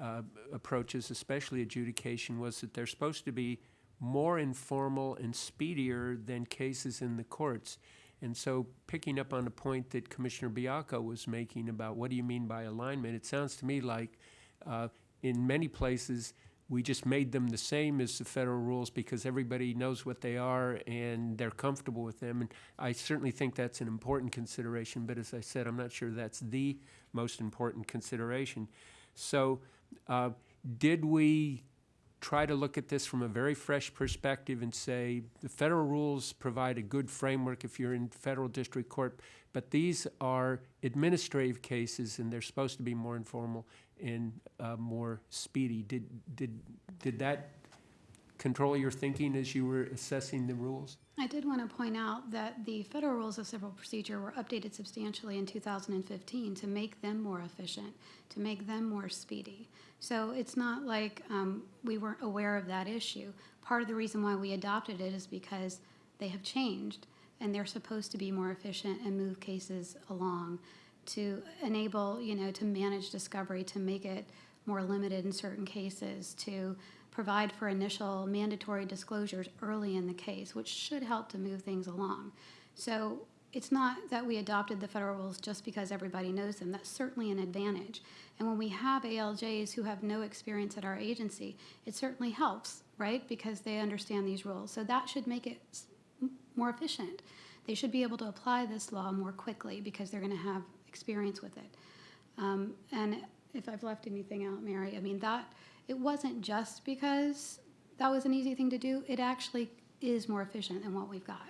uh, approaches, especially adjudication, was that they're supposed to be more informal and speedier than cases in the courts. And so, picking up on the point that Commissioner Baiocco was making about what do you mean by alignment, it sounds to me like uh, in many places we just made them the same as the federal rules because everybody knows what they are and they're comfortable with them. And I certainly think that's an important consideration, but as I said, I'm not sure that's the most important consideration. So, uh, did we try to look at this from a very fresh perspective and say the federal rules provide a good framework if you're in federal district court, but these are administrative cases and they're supposed to be more informal and uh, more speedy. Did, did, did that control your thinking as you were assessing the rules? I did want to point out that the federal rules of civil procedure were updated substantially in 2015 to make them more efficient, to make them more speedy. So it's not like um, we weren't aware of that issue. Part of the reason why we adopted it is because they have changed and they're supposed to be more efficient and move cases along to enable, you know, to manage discovery, to make it more limited in certain cases, to provide for initial mandatory disclosures early in the case, which should help to move things along. So it's not that we adopted the federal rules just because everybody knows them. That's certainly an advantage. And when we have ALJs who have no experience at our agency, it certainly helps, right? Because they understand these rules. So that should make it more efficient. They should be able to apply this law more quickly because they're going to have experience with it. Um, and if I've left anything out, Mary, I mean, that, it wasn't just because that was an easy thing to do. It actually is more efficient than what we've got.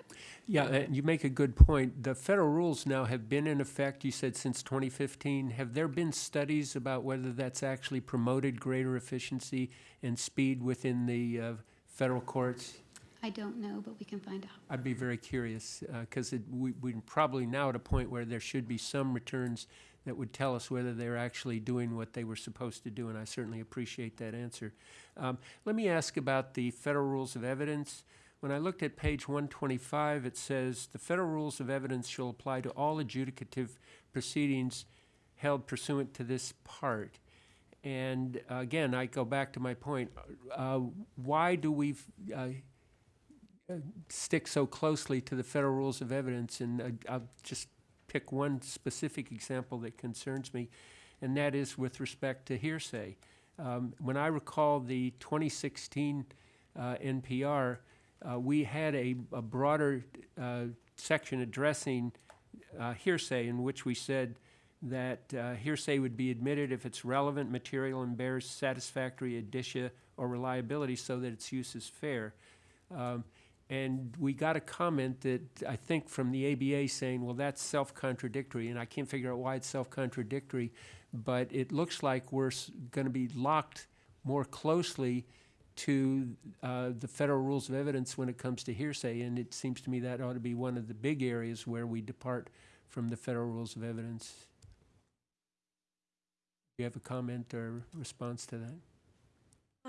Yeah, and you make a good point. The federal rules now have been in effect, you said, since 2015. Have there been studies about whether that's actually promoted greater efficiency and speed within the uh, federal courts? I don't know, but we can find out. I'd be very curious, because it, we, we're probably now at a point where there should be some returns that would tell us whether they're actually doing what they were supposed to do, and I certainly appreciate that answer. Um, let me ask about the federal rules of evidence. When I looked at page one twenty-five, it says, "The federal rules of evidence shall apply to all adjudicative proceedings held pursuant to this part." And uh, again, I go back to my point, uh, why do we, uh, stick so closely to the federal rules of evidence, and uh, I'll just pick one specific example that concerns me, and that is with respect to hearsay. Um, When I recall the 2016 uh, NPR, uh, we had a a broader uh, section addressing uh, hearsay in which we said that uh, hearsay would be admitted if it's relevant material and bears satisfactory indicia or reliability so that its use is fair. Um, and we got a comment that I think from the ABA saying, well, that's self-contradictory, and I can't figure out why it's self-contradictory, but it looks like we're going to be locked more closely to uh, the federal rules of evidence when it comes to hearsay, and it seems to me that ought to be one of the big areas where we depart from the federal rules of evidence. Do you have a comment or response to that?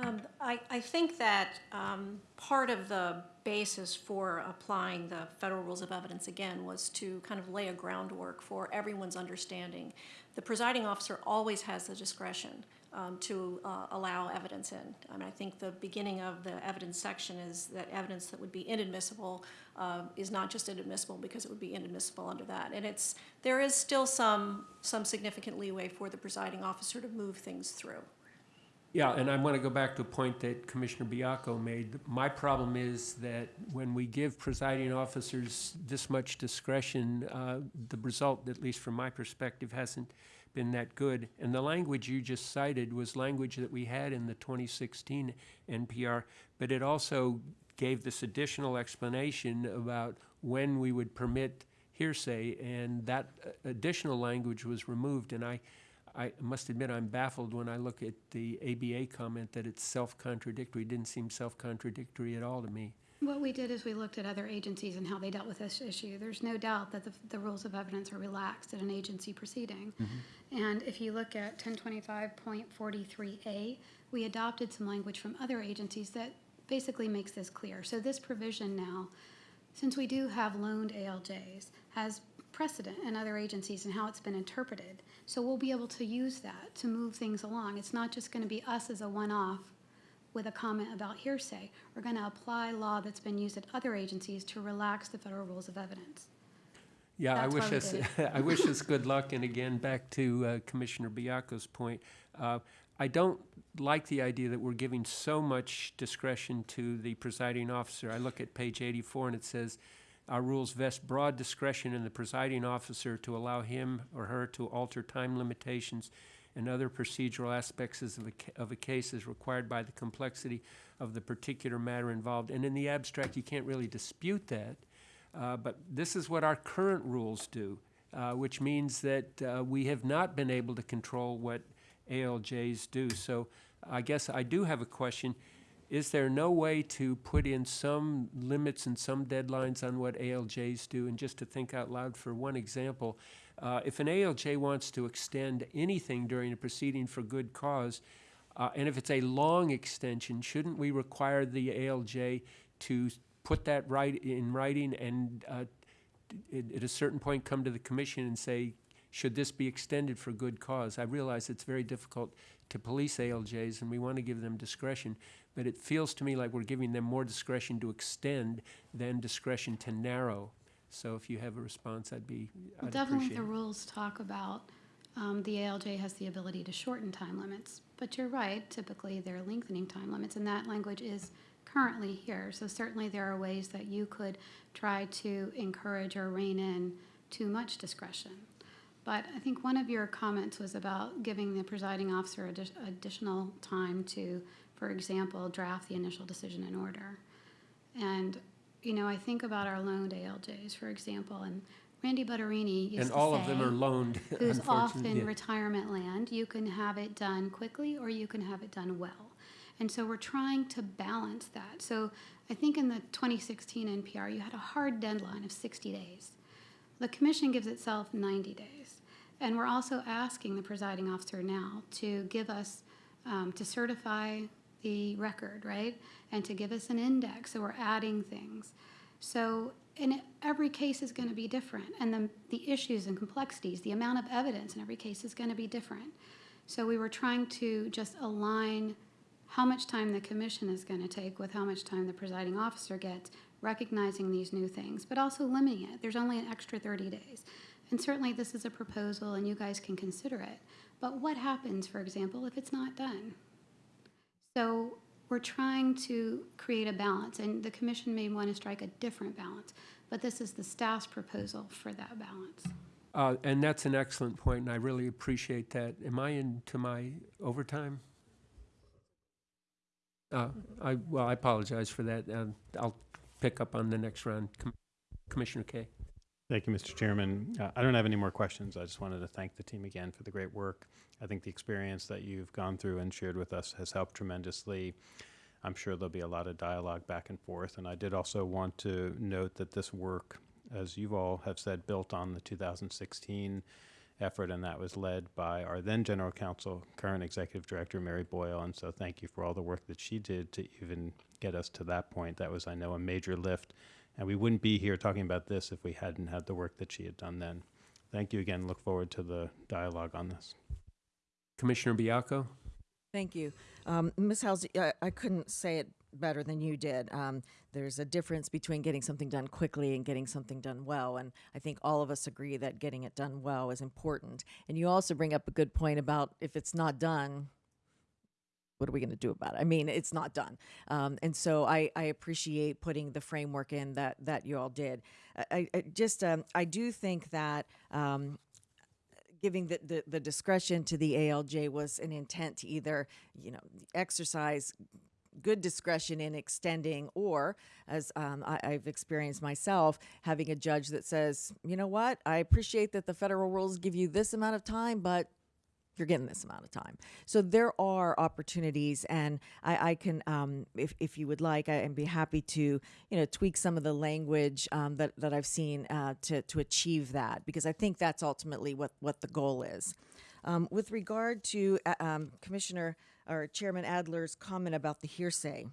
Um, I, I think that um, part of the basis for applying the federal rules of evidence again was to kind of lay a groundwork for everyone's understanding. The presiding officer always has the discretion um, to uh, allow evidence in. I mean, I think the beginning of the evidence section is that evidence that would be inadmissible uh, is not just inadmissible because it would be inadmissible under that. And it's, there is still some, some significant leeway for the presiding officer to move things through. Yeah, and I want to go back to a point that Commissioner Baiocco made. My problem is that when we give presiding officers this much discretion, uh, the result, at least from my perspective, hasn't been that good. And the language you just cited was language that we had in the 2016 NPR, but it also gave this additional explanation about when we would permit hearsay, and that uh, additional language was removed. And I, I must admit, I'm baffled when I look at the ABA comment that it's self-contradictory. It didn't seem self-contradictory at all to me. What we did is we looked at other agencies and how they dealt with this issue. There's no doubt that the, the rules of evidence are relaxed at an agency proceeding. Mm-hmm. And if you look at ten twenty-five point forty-three A, we adopted some language from other agencies that basically makes this clear. So this provision now, since we do have loaned ALJs, has precedent in other agencies and how it's been interpreted. So we'll be able to use that to move things along. It's not just gonna be us as a one-off with a comment about hearsay. We're gonna apply law that's been used at other agencies to relax the federal rules of evidence. Yeah, I wish us, I wish us good luck, and again, back to uh, Commissioner Baiocco's point, uh, I don't like the idea that we're giving so much discretion to the presiding officer. I look at page eighty-four, and it says, "Our rules vest broad discretion in the presiding officer to allow him or her to alter time limitations and other procedural aspects of a, of a case as required by the complexity of the particular matter involved." And in the abstract, you can't really dispute that. Uh, But this is what our current rules do, uh, which means that uh, we have not been able to control what ALJs do. So I guess I do have a question. Is there no way to put in some limits and some deadlines on what ALJs do? And just to think out loud for one example, uh, if an ALJ wants to extend anything during a proceeding for good cause, uh, and if it's a long extension, shouldn't we require the ALJ to put that right in writing and uh, at, at a certain point come to the commission and say, should this be extended for good cause? I realize it's very difficult to police ALJs and we want to give them discretion, but it feels to me like we're giving them more discretion to extend than discretion to narrow. So if you have a response, I'd be, I'd Definitely, appreciate the it. rules talk about, um, the ALJ has the ability to shorten time limits. But you're right, typically they're lengthening time limits, and that language is currently here. So certainly there are ways that you could try to encourage or rein in too much discretion. But I think one of your comments was about giving the presiding officer addi- additional time to, for example, draft the initial decision in order. And, you know, I think about our loaned ALJs, for example, and Randy Butterini used to And all of them say, are loaned, who's off in retirement land, you can have it done quickly or you can have it done well. And so we're trying to balance that. So I think in the 2016 NPR, you had a hard deadline of 60 days. The commission gives itself 90 days. And we're also asking the presiding officer now to give us, um, to certify the record, right? And to give us an index, so we're adding things. So, it- every case is gonna be different, and the, the issues and complexities, the amount of evidence in every case is gonna be different. So we were trying to just align how much time the commission is gonna take with how much time the presiding officer gets, recognizing these new things, but also limiting it. There's only an extra thirty days. And certainly, this is a proposal, and you guys can consider it. But what happens, for example, if it's not done? So we're trying to create a balance, and the commission may want to strike a different balance, but this is the staff's proposal for that balance. Uh, And that's an excellent point, and I really appreciate that. Am I into my overtime? Uh, I, well, I apologize for that. and I'll pick up on the next round. Com- Commissioner Kaye? Thank you, Mr. Chairman. Uh, I don't have any more questions. I just wanted to thank the team again for the great work. I think the experience that you've gone through and shared with us has helped tremendously. I'm sure there'll be a lot of dialogue back and forth. And I did also want to note that this work, as you all have said, built on the 2016 effort, and that was led by our then General Counsel, current Executive Director Mary Boyle. And so thank you for all the work that she did to even get us to that point. That was, I know, a major lift. And we wouldn't be here talking about this if we hadn't had the work that she had done then. Thank you again. Look forward to the dialogue on this. Commissioner Baiocco? Thank you. Um, Ms. Halsey, I, I couldn't say it better than you did. Um, there's a difference between getting something done quickly and getting something done well. And I think all of us agree that getting it done well is important. And you also bring up a good point about if it's not done, what are we going to do about it? I mean, it's not done. Um, and so I, I appreciate putting the framework in that, that you all did. I, I just, um, I do think that, um, giving the, the, the discretion to the ALJ was an intent to either, you know, exercise good discretion in extending, or as um, I, I've experienced myself, having a judge that says, you know what, I appreciate that the federal rules give you this amount of time, but you're getting this amount of time. So there are opportunities, and I, I can, um, if, if you would like, I, and be happy to, you know, tweak some of the language um, that, that I've seen uh, to, to achieve that, because I think that's ultimately what, what the goal is. Um, with regard to uh, um, Commissioner or Chairman Adler's comment about the hearsay,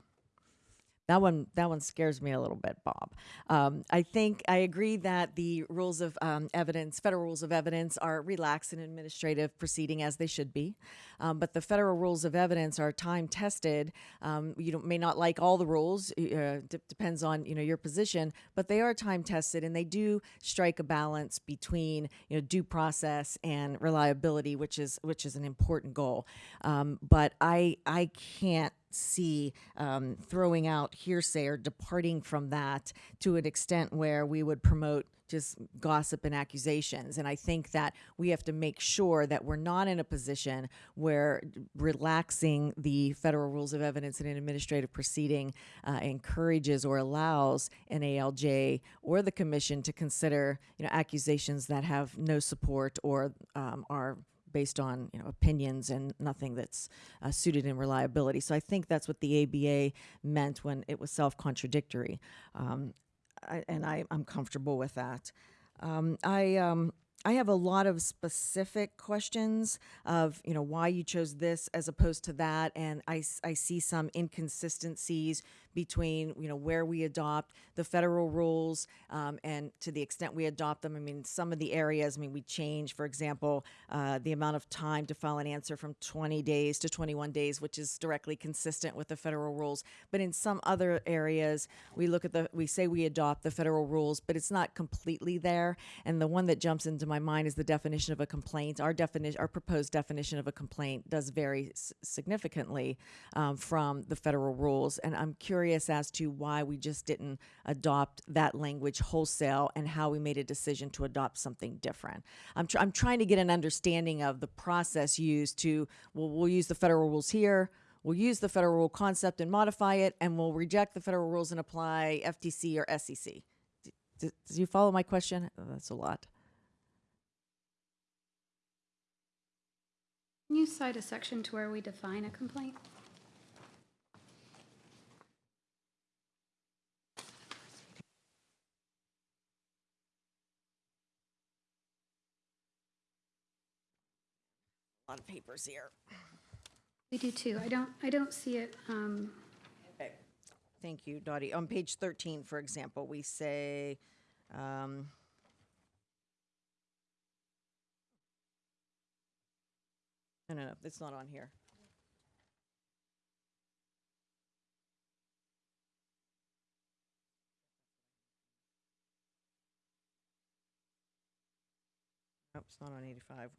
that one, that one scares me a little bit, Bob. Um, I think I agree that the rules of um, evidence, federal rules of evidence, are relaxed in administrative proceeding as they should be. Um, but the federal rules of evidence are time tested. Um, you may not like all the rules, uh, depends on you know your position, but they are time tested and they do strike a balance between you know due process and reliability, which is which is an important goal. Um, but I I can't see um, throwing out hearsay or departing from that to an extent where we would promote just gossip and accusations. And I think that we have to make sure that we're not in a position where relaxing the federal rules of evidence in an administrative proceeding uh, encourages or allows an ALJ or the commission to consider, you know, accusations that have no support or um, are based on you know opinions and nothing that's uh, suited in reliability. So I think that's what the ABA meant when it was self-contradictory, um, and I, I'm comfortable with that. Um, I um, I have a lot of specific questions of you know why you chose this as opposed to that, and I, I see some inconsistencies between you know where we adopt the federal rules um, and to the extent we adopt them. I mean, some of the areas. I mean, we change, for example, uh, the amount of time to file an answer from 20 days to 21 days, which is directly consistent with the federal rules. But in some other areas, we look at the we say we adopt the federal rules, but it's not completely there. And the one that jumps into my mind is the definition of a complaint. Our definition, our proposed definition of a complaint, does vary significantly um, from the federal rules. And I'm curious as to why we just didn't adopt that language wholesale and how we made a decision to adopt something different. I'm, tr- I'm trying to get an understanding of the process used to, well, we'll use the federal rules here. We'll use the federal rule concept and modify it, and we'll reject the federal rules and apply FTC or SEC. D- d- Does you follow my question? Oh, That's a lot. Can you cite a section to where we define a complaint? A lot of papers here. We do too. I don't, I don't see it, um, Thank you, Dottie. On page 13, for example, we say, um, no, no, no, it's not on here. Nope, it's not on 85.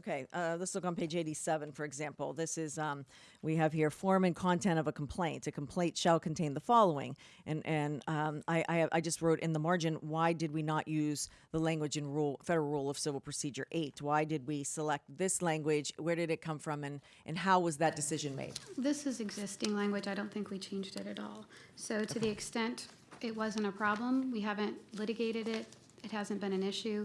Okay, uh, let's look on page 87, for example. This is, um, we have here form and content of a complaint. A complaint shall contain the following. And, and um, I, I, I just wrote in the margin, why did we not use the language in rule, Federal Rule of Civil Procedure 8? Why did we select this language? Where did it come from? And, and how was that decision made? this is existing language. I don't think we changed it at all. So to the extent it wasn't a problem, we haven't litigated it, it hasn't been an issue.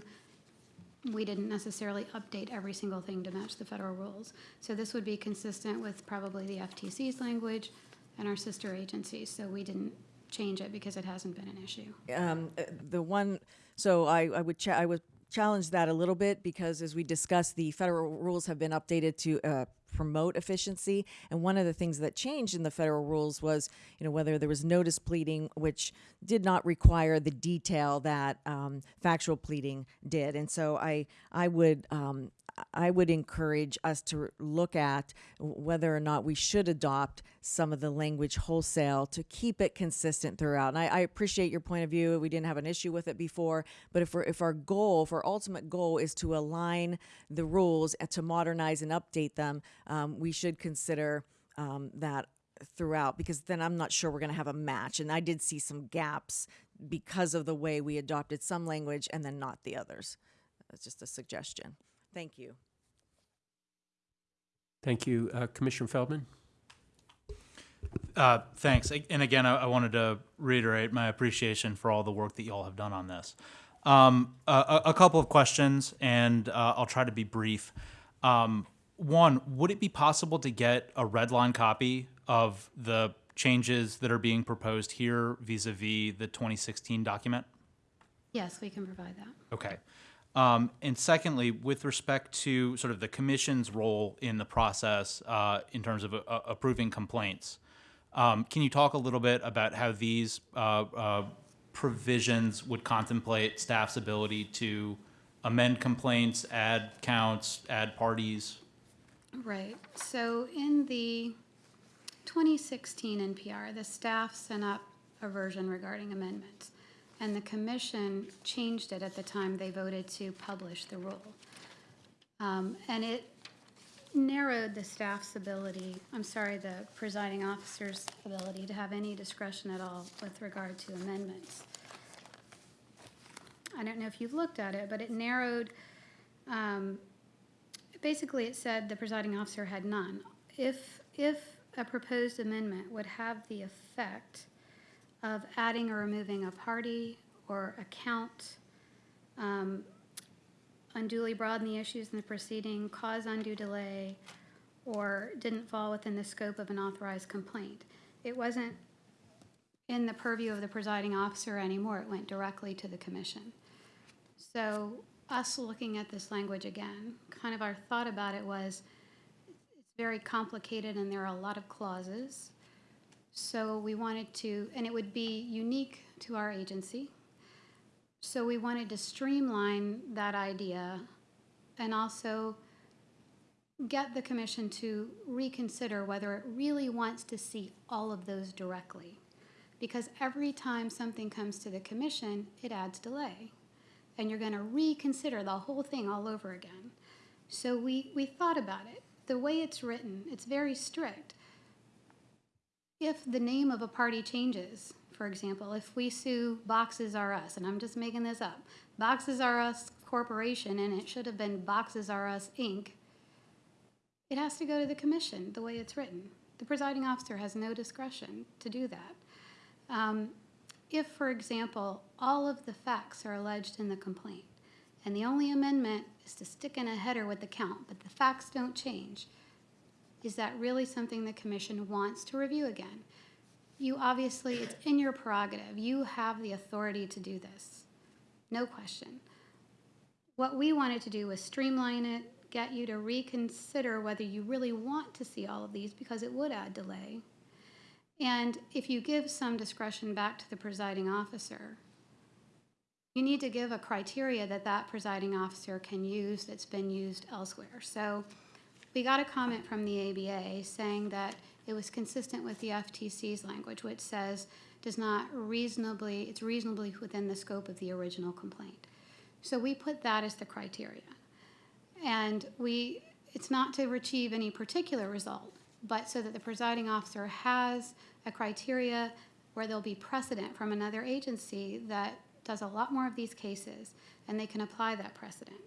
We didn't necessarily update every single thing to match the federal rules. So this would be consistent with probably the FTC's language and our sister agencies. So we didn't change it because it hasn't been an issue. um, uh, the one, so I, I would, I would challenge that a little bit because as we discussed, the federal rules have been updated to uh, promote efficiency. And one of the things that changed in the federal rules was, you know, whether there was notice pleading, which did not require the detail that um, factual pleading did. And so I, I would, um, I would encourage us to look at whether or not we should adopt some of the language wholesale to keep it consistent throughout. And I, I appreciate your point of view. We didn't have an issue with it before, but if, if our goal, if our ultimate goal is to align the rules to modernize and update them, um, we should consider um, that throughout because then I'm not sure we're going to have a match. And I did see some gaps because of the way we adopted some language and then not the others. That's just a suggestion. Thank you. Thank you. Uh, Commissioner Feldman? Uh, thanks. And again, I, I wanted to reiterate my appreciation for all the work that you all have done on this. Um, a, a a couple of questions, and uh, I'll try to be brief. Um, one, would it be possible to get a red line copy of the changes that are being proposed here vis-a-vis the 2016 document? Yes, we can provide that. Okay. Um, and secondly, with respect to sort of the commission's role in the process uh, in terms of uh, approving complaints, um, can you talk a little bit about how these uh, uh, provisions would contemplate staff's ability to amend complaints, add counts, add parties? Right. So in the 2016 NPR, the staff sent up a version regarding amendments, and the commission changed it at the time they voted to publish the rule. Um, And it narrowed the staff's ability, I'm sorry, the presiding officer's ability to have any discretion at all with regard to amendments. I don't know if you've looked at it, but it narrowed, um, basically it said the presiding officer had none. If, if a proposed amendment would have the effect of adding or removing a party or account, um, unduly broaden the issues in the proceeding, cause undue delay, or didn't fall within the scope of an authorized complaint. It wasn't in the purview of the presiding officer anymore, it went directly to the commission. So us looking at this language again, kind of our thought about it was, it's very complicated and there are a lot of clauses. So we wanted to, and it would be unique to our agency. So we wanted to streamline that idea and also get the commission to reconsider whether it really wants to see all of those directly. Because every time something comes to the commission, it adds delay. And you're gonna reconsider the whole thing all over again. So we, we thought about it. The way it's written, it's very strict. If the name of a party changes, for example, if we sue Boxes R Us, and I'm just making this up, Boxes R Us Corporation, and it should have been Boxes R Us Inc., it has to go to the commission, the way it's written. The presiding officer has no discretion to do that. Um, If, for example, all of the facts are alleged in the complaint, and the only amendment is to stick in a header with the count, but the facts don't change, is that really something the commission wants to review again? You obviously, it's in your prerogative. You have the authority to do this. No question. What we wanted to do was streamline it, get you to reconsider whether you really want to see all of these because it would add delay. And if you give some discretion back to the presiding officer, you need to give a criteria that that presiding officer can use that's been used elsewhere. So we got a comment from the ABA saying that it was consistent with the FTC's language, which says does not reasonably, it's reasonably within the scope of the original complaint. So we put that as the criteria. And we, it's not to achieve any particular result, but so that the presiding officer has a criteria where there'll be precedent from another agency that does a lot more of these cases, and they can apply that precedent.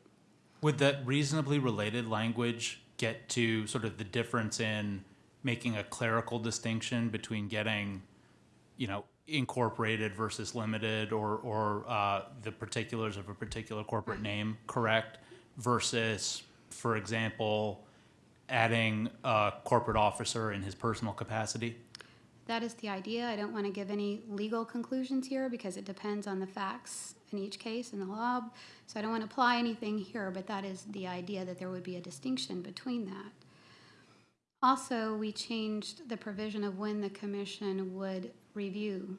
Would that reasonably related language get to sort of the difference in making a clerical distinction between getting, you know, incorporated versus limited or, or uh, the particulars of a particular corporate name correct versus, for example, adding a corporate officer in his personal capacity? That is the idea. I don't want to give any legal conclusions here because it depends on the facts in each case in the law. So I don't want to apply anything here, but that is the idea that there would be a distinction between that. Also, we changed the provision of when the commission would review.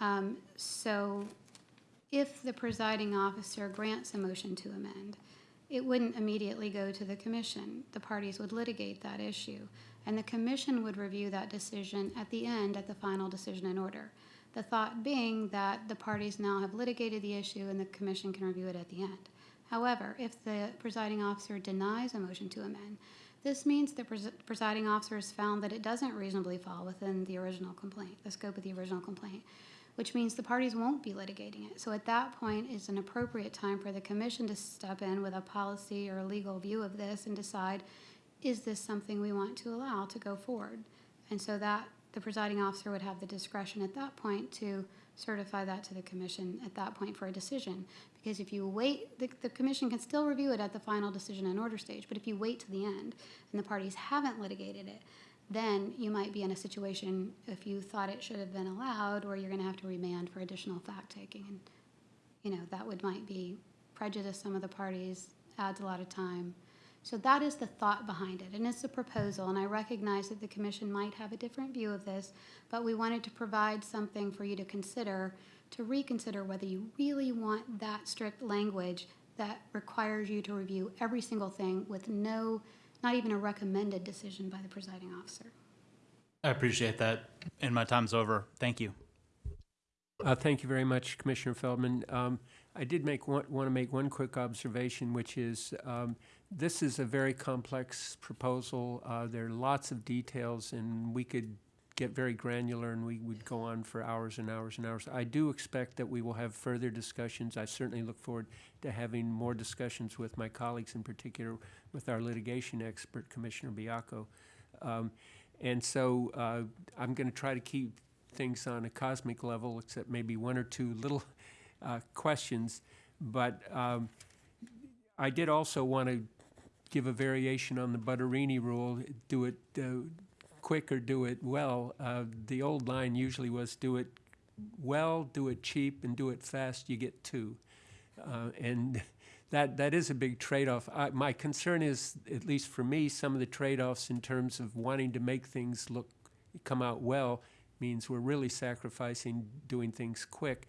Um, So if the presiding officer grants a motion to amend, it wouldn't immediately go to the commission. The parties would litigate that issue, and the commission would review that decision at the end, at the final decision in order. The thought being that the parties now have litigated the issue and the commission can review it at the end. However, if the presiding officer denies a motion to amend, this means the pres- presiding officer has found that it doesn't reasonably fall within the original complaint, the scope of the original complaint, which means the parties won't be litigating it. So at that point is an appropriate time for the commission to step in with a policy or a legal view of this and decide, is this something we want to allow to go forward? And so that, the presiding officer would have the discretion at that point to certify that to the commission at that point for a decision. Because if you wait, the, the commission can still review it at the final decision and order stage, but if you wait to the end and the parties haven't litigated it, then you might be in a situation, if you thought it should have been allowed, where you're gonna have to remand for additional fact-taking. And, you know, that would, might be prejudice some of the parties, adds a lot of time. So that is the thought behind it, and it's a proposal, and I recognize that the commission might have a different view of this, but we wanted to provide something for you to consider, to reconsider whether you really want that strict language that requires you to review every single thing with no, not even a recommended decision by the presiding officer. I appreciate that. And my time's over. Thank you. Uh, Thank you very much, Commissioner Feldman. Um, I did make, want to make one quick observation, which is, um, this is a very complex proposal. Uh, There are lots of details, and we could get very granular, and we would go on for hours and hours and hours. I do expect that we will have further discussions. I certainly look forward to having more discussions with my colleagues, in particular with our litigation expert, Commissioner Baiocco. Um, And so uh, I'm going to try to keep things on a cosmic level, except maybe one or two little uh, questions. But um, I did also want to give a variation on the Butterini rule, do it uh, quick or do it well. Uh, The old line usually was do it well, do it cheap, and do it fast, you get two. Uh, And that, that is a big trade-off. My concern is, at least for me, some of the trade-offs in terms of wanting to make things look, come out well means we're really sacrificing doing things quick.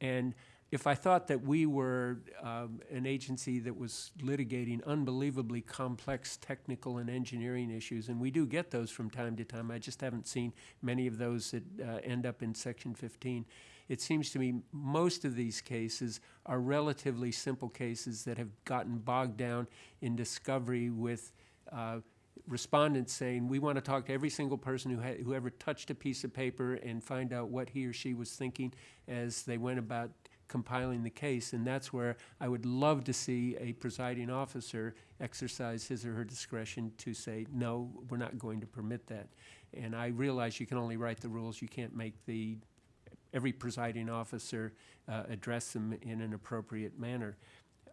And if I thought that we were um, an agency that was litigating unbelievably complex technical and engineering issues, and we do get those from time to time, I just haven't seen many of those that uh, end up in Section 15. It seems to me most of these cases are relatively simple cases that have gotten bogged down in discovery with uh, respondents saying, we want to talk to every single person who who ever touched a piece of paper and find out what he or she was thinking as they went about compiling the case. And that's where I would love to see a presiding officer exercise his or her discretion to say, no, we're not going to permit that. And I realize you can only write the rules, you can't make the, every presiding officer uh, address them in an appropriate manner.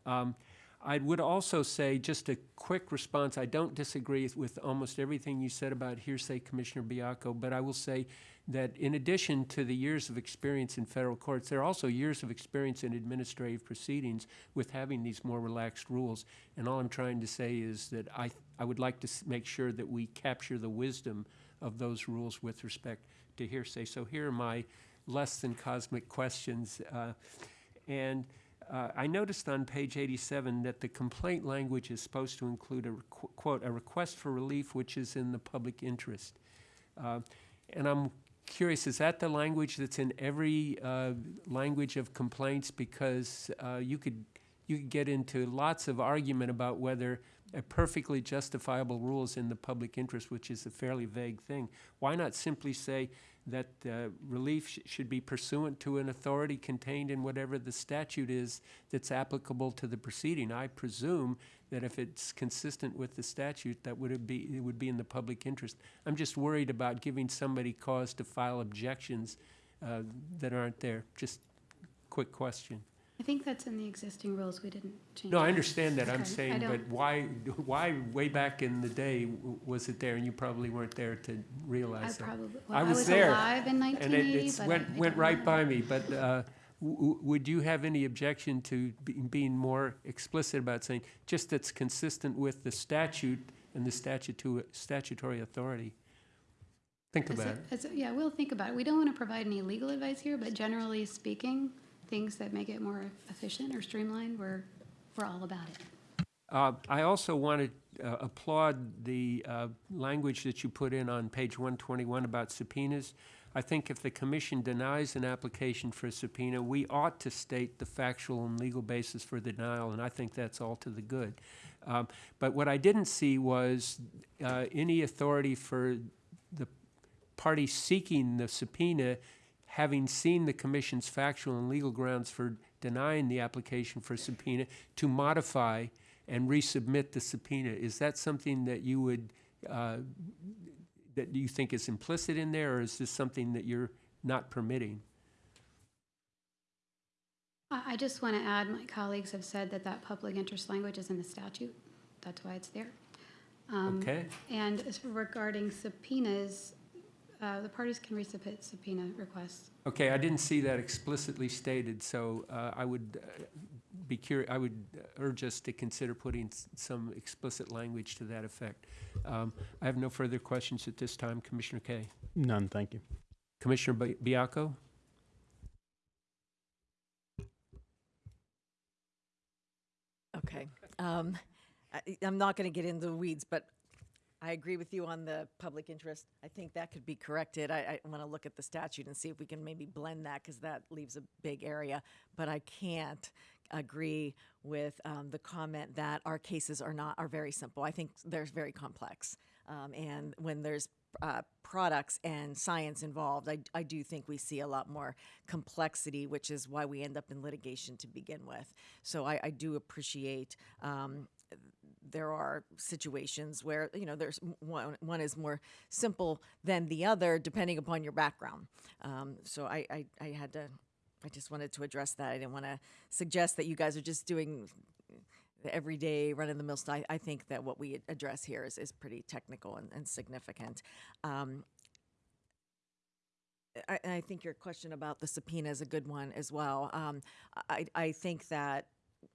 Um, I would also say, just a quick response, I don't disagree with almost everything you said about hearsay, Commissioner Baiocco, but I will say that in addition to the years of experience in federal courts, there are also years of experience in administrative proceedings with having these more relaxed rules. And all I'm trying to say is that I, I would like to make sure that we capture the wisdom of those rules with respect to hearsay. So here are my less than cosmic questions. Uh, and uh, I noticed on page 87 that the complaint language is supposed to include a, quote, "a request for relief which is in the public interest." Uh, And I'm curious, is that the language that's in every uh, language of complaints? Because uh, you could, you could get into lots of argument about whether a perfectly justifiable rule is in the public interest, which is a fairly vague thing. Why not simply say that uh, relief sh- should be pursuant to an authority contained in whatever the statute is that's applicable to the proceeding? I presume that if it's consistent with the statute, that would be, it would be in the public interest. I'm just worried about giving somebody cause to file objections uh, that aren't there. Just quick question. I think that's in the existing rules. We didn't change. No, I understand that. I'm Okay, I saying, but don't- why, why way back in the day w- was it there and you probably weren't there to I realize that? probably, I well, I was was there, alive in And it 1980, it's but I- went, I went don't right by me, but uh, w- w- would you have any objection to be- being more explicit about saying, just that's consistent with the statute and the statutu- statutory authority? Think a- about it. a- Yeah, we'll think about it. We don't want to provide any legal advice here, but generally speaking, things that make it more efficient or streamlined, we're, we're all about it. Uh, I also want to uh, applaud the uh, language that you put in on page 121 about subpoenas. I think if the commission denies an application for a subpoena, we ought to state the factual and legal basis for the denial, and I think that's all to the good. Um, But what I didn't see was uh, any authority for the party seeking the subpoena, having seen the commission's factual and legal grounds for denying the application for subpoena, to modify and resubmit the subpoena. Is that something that you would, uh, that you think is implicit in there, or is this something that you're not permitting? I, I just want to add, my colleagues have said that that public interest language is in the statute. That's why it's there. Um, Okay? And as regarding subpoenas, uh, the parties can resubmit subpoena requests. Okay, I didn't see that explicitly stated, so uh, I would uh, be curious, I would urge us to consider putting some explicit language to that effect. Um, I have no further questions at this time. Commissioner Kaye. None, thank you. Commissioner Bi- Baiocco? Okay. Um, I, I'm not going to get into the weeds, but I agree with you on the public interest. I think that could be corrected. I, I want to look at the statute and see if we can maybe blend that because that leaves a big area. But I can't agree with um, the comment that our cases are not are very simple. I think they're very complex. Um, and when there's uh, products and science involved, I, I do think we see a lot more complexity, which is why we end up in litigation to begin with. So I, I do appreciate um, there are situations where you know there's one one is more simple than the other depending upon your background. Um, so I, I I had to I just wanted to address that. I didn't want to suggest that you guys are just doing everyday run of the mill stuff. I, I think that what we address here is, is pretty technical and, and significant. Um, I, I think your question about the subpoena is a good one as well. Um, I, I think that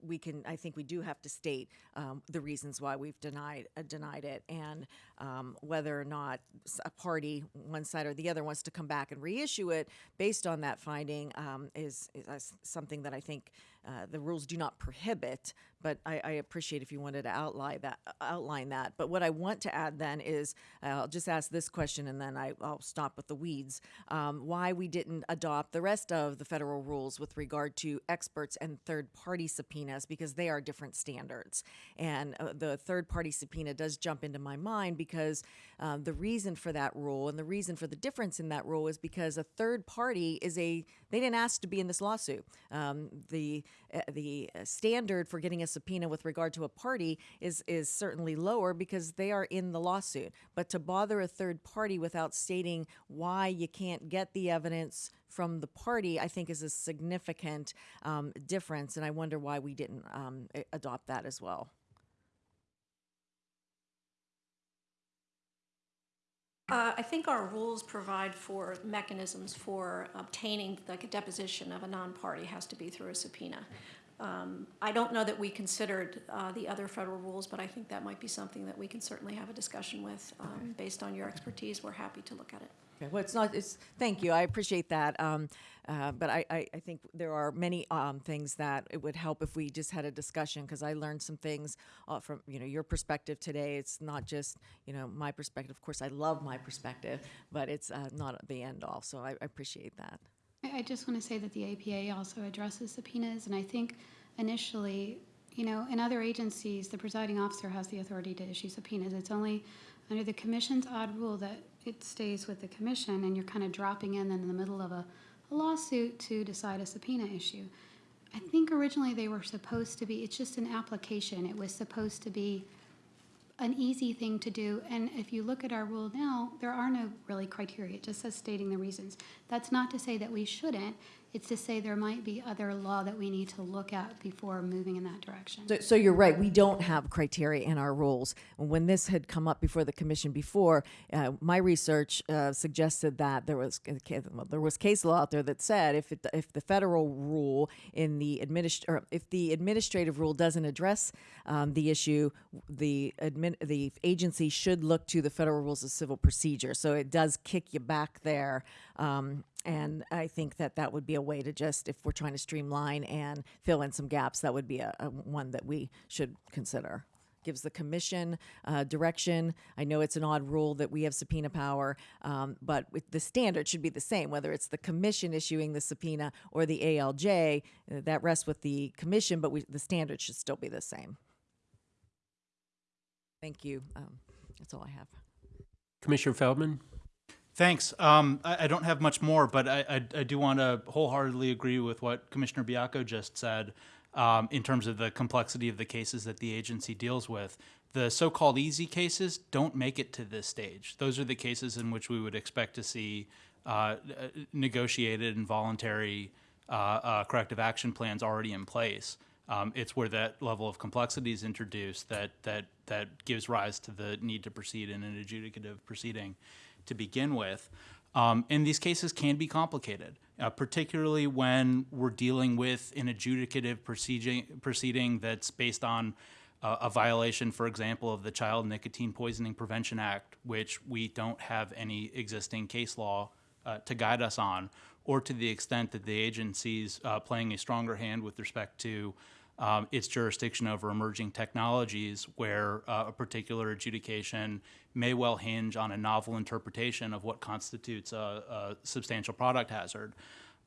we can, I think we do have to state um, the reasons why we've denied uh, denied it, and um, whether or not a party, one side or the other, wants to come back and reissue it based on that finding um, is, is uh, something that I think uh, the rules do not prohibit. But I, I appreciate if you wanted to outline that. Outline that. But what I want to add then is, uh, I'll just ask this question, and then I, I'll stop with the weeds. Um, why we didn't adopt the rest of the federal rules with regard to experts and third-party subpoenas because they are different standards. And uh, the third-party subpoena does jump into my mind because um, the reason for that rule and the reason for the difference in that rule is because a third party is a they didn't ask to be in this lawsuit. Um, the uh, the uh, standard for getting a subpoena with regard to a party is is certainly lower because they are in the lawsuit. But to bother a third party without stating why you can't get the evidence from the party, I think is a significant um, difference, and I wonder why we didn't um, adopt that as well. Uh, I think our rules provide for mechanisms for obtaining, like a deposition of a non-party has to be through a subpoena. Um, I don't know that we considered uh, the other federal rules, but I think that might be something that we can certainly have a discussion with. Um, Based on your expertise, we're happy to look at it. Okay, well, it's not, it's, thank you, I appreciate that. Um, uh, but I, I, I think there are many, um, things that it would help if we just had a discussion, because I learned some things, uh, from, you know, your perspective today. It's not just, you know, my perspective. Of course, I love my perspective, but it's, uh, not the end all, so I, I appreciate that. I I just want to say that the APA also addresses subpoenas, and I think initially, you know, in other agencies, the presiding officer has the authority to issue subpoenas. It's only under the commission's odd rule that it stays with the commission, and you're kind of dropping in in the middle of a a lawsuit to decide a subpoena issue. I think originally they were supposed to be, it's just an application. It was supposed to be an easy thing to do. And if you look at our rule now, there are no really criteria. It just says stating the reasons. That's not to say that we shouldn't. It's to say there might be other law that we need to look at before moving in that direction. So, so you're right. We don't have criteria in our rules. When this had come up before the commission before, uh, my research uh, suggested that there was well, there was case law out there that said if it, if the federal rule in the administ- or if the administrative rule doesn't address um, the issue, the admin- the agency should look to the federal rules of civil procedure. So it does kick you back there. Um, and I think that that would be a way to just, if we're trying to streamline and fill in some gaps, that would be a, a one that we should consider. Gives the commission uh, direction. I know it's an odd rule that we have subpoena power, um, but with the standard should be the same, whether it's the commission issuing the subpoena or the ALJ. uh, that rests with the commission, but we, the standard should still be the same. Thank you. Um, that's all I have. Commissioner Feldman? Thanks. Um, I, I don't have much more, but I, I, I do want to wholeheartedly agree with what Commissioner Baiocco just said um, in terms of the complexity of the cases that the agency deals with. The so-called easy cases don't make it to this stage. Those are the cases in which we would expect to see uh, uh, negotiated and voluntary uh, uh, corrective action plans already in place. Um, it's where that level of complexity is introduced that that that gives rise to the need to proceed in an adjudicative proceeding to begin with. Um, and these cases can be complicated, uh, particularly when we're dealing with an adjudicative proceeding, proceeding that's based on uh, a violation, for example, of the Child Nicotine Poisoning Prevention Act, which we don't have any existing case law uh, to guide us on, or to the extent that the agency's uh, playing a stronger hand with respect to um, its jurisdiction over emerging technologies, where uh, a particular adjudication may well hinge on a novel interpretation of what constitutes a, a substantial product hazard.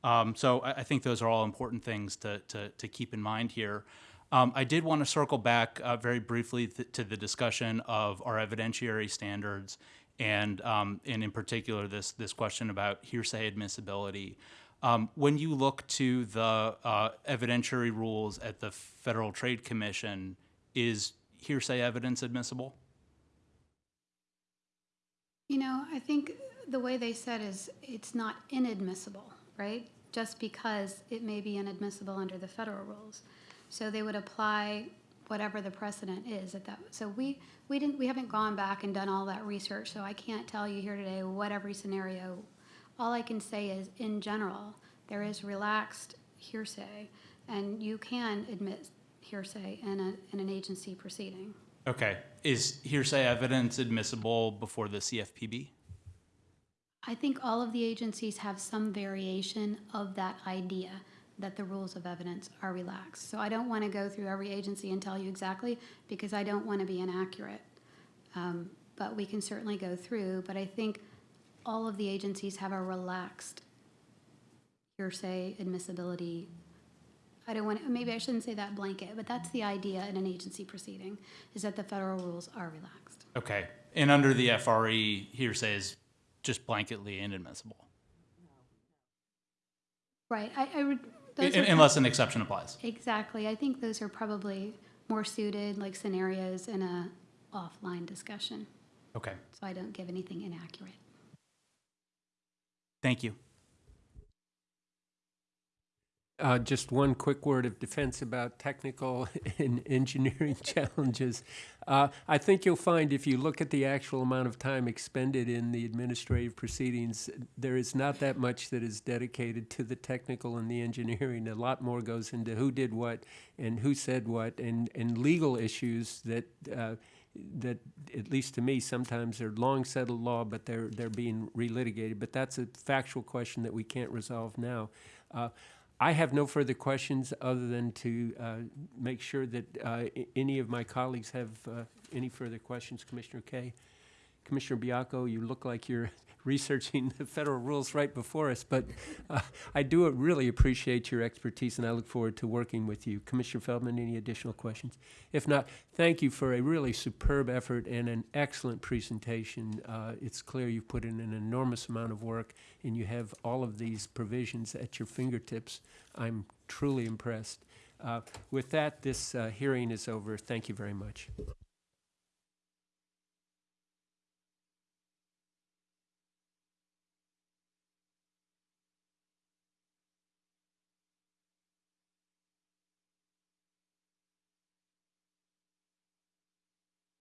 Um, so I, I think those are all important things to, to, to keep in mind here. Um, I did want to circle back uh, very briefly th- to the discussion of our evidentiary standards and, um, and in particular this, this question about hearsay admissibility. Um, when you look to the uh, evidentiary rules at the Federal Trade Commission, is hearsay evidence admissible? You know, I think the way they said is it's not inadmissible, right? Just because it may be inadmissible under the federal rules. So they would apply whatever the precedent is at that. So we, we didn't, we haven't gone back and done all that research, so I can't tell you here today what every scenario. All I can say is, in general, there is relaxed hearsay, and you can admit hearsay in a, in an agency proceeding. Okay. Is hearsay evidence admissible before the CFPB? I think all of the agencies have some variation of that idea that the rules of evidence are relaxed. So I don't want to go through every agency and tell you exactly because I don't want to be inaccurate. Um, but we can certainly go through. But I think all of the agencies have a relaxed hearsay admissibility. I don't want to, maybe I shouldn't say that blanket, but that's the idea in an agency proceeding is that the federal rules are relaxed. Okay. And under the FRE, hearsay is just blanketly inadmissible. Right. I, I would, Those are Unless an exception applies. Exactly. I think those are probably more suited, like scenarios in a offline discussion, Okay, so I don't give anything inaccurate. Thank you. Uh, just one quick word of defense about technical and engineering challenges. Uh, I think you'll find if you look at the actual amount of time expended in the administrative proceedings, there is not that much that is dedicated to the technical and the engineering. A lot more goes into who did what and who said what and, and legal issues that, uh, that, at least to me, sometimes they're long settled law, but they're, they're being relitigated. But that's a factual question that we can't resolve now. Uh, I have no further questions other than to uh, make sure that uh, any of my colleagues have uh, any further questions. Commissioner Kaye? Commissioner Baiocco, you look like you're researching the federal rules right before us, but uh, I do really appreciate your expertise and I look forward to working with you. Commissioner Feldman, any additional questions? If not, thank you for a really superb effort and an excellent presentation. Uh, It's clear you've put in an enormous amount of work and you have all of these provisions at your fingertips. I'm truly impressed. Uh, With that, this uh, hearing is over. Thank you very much.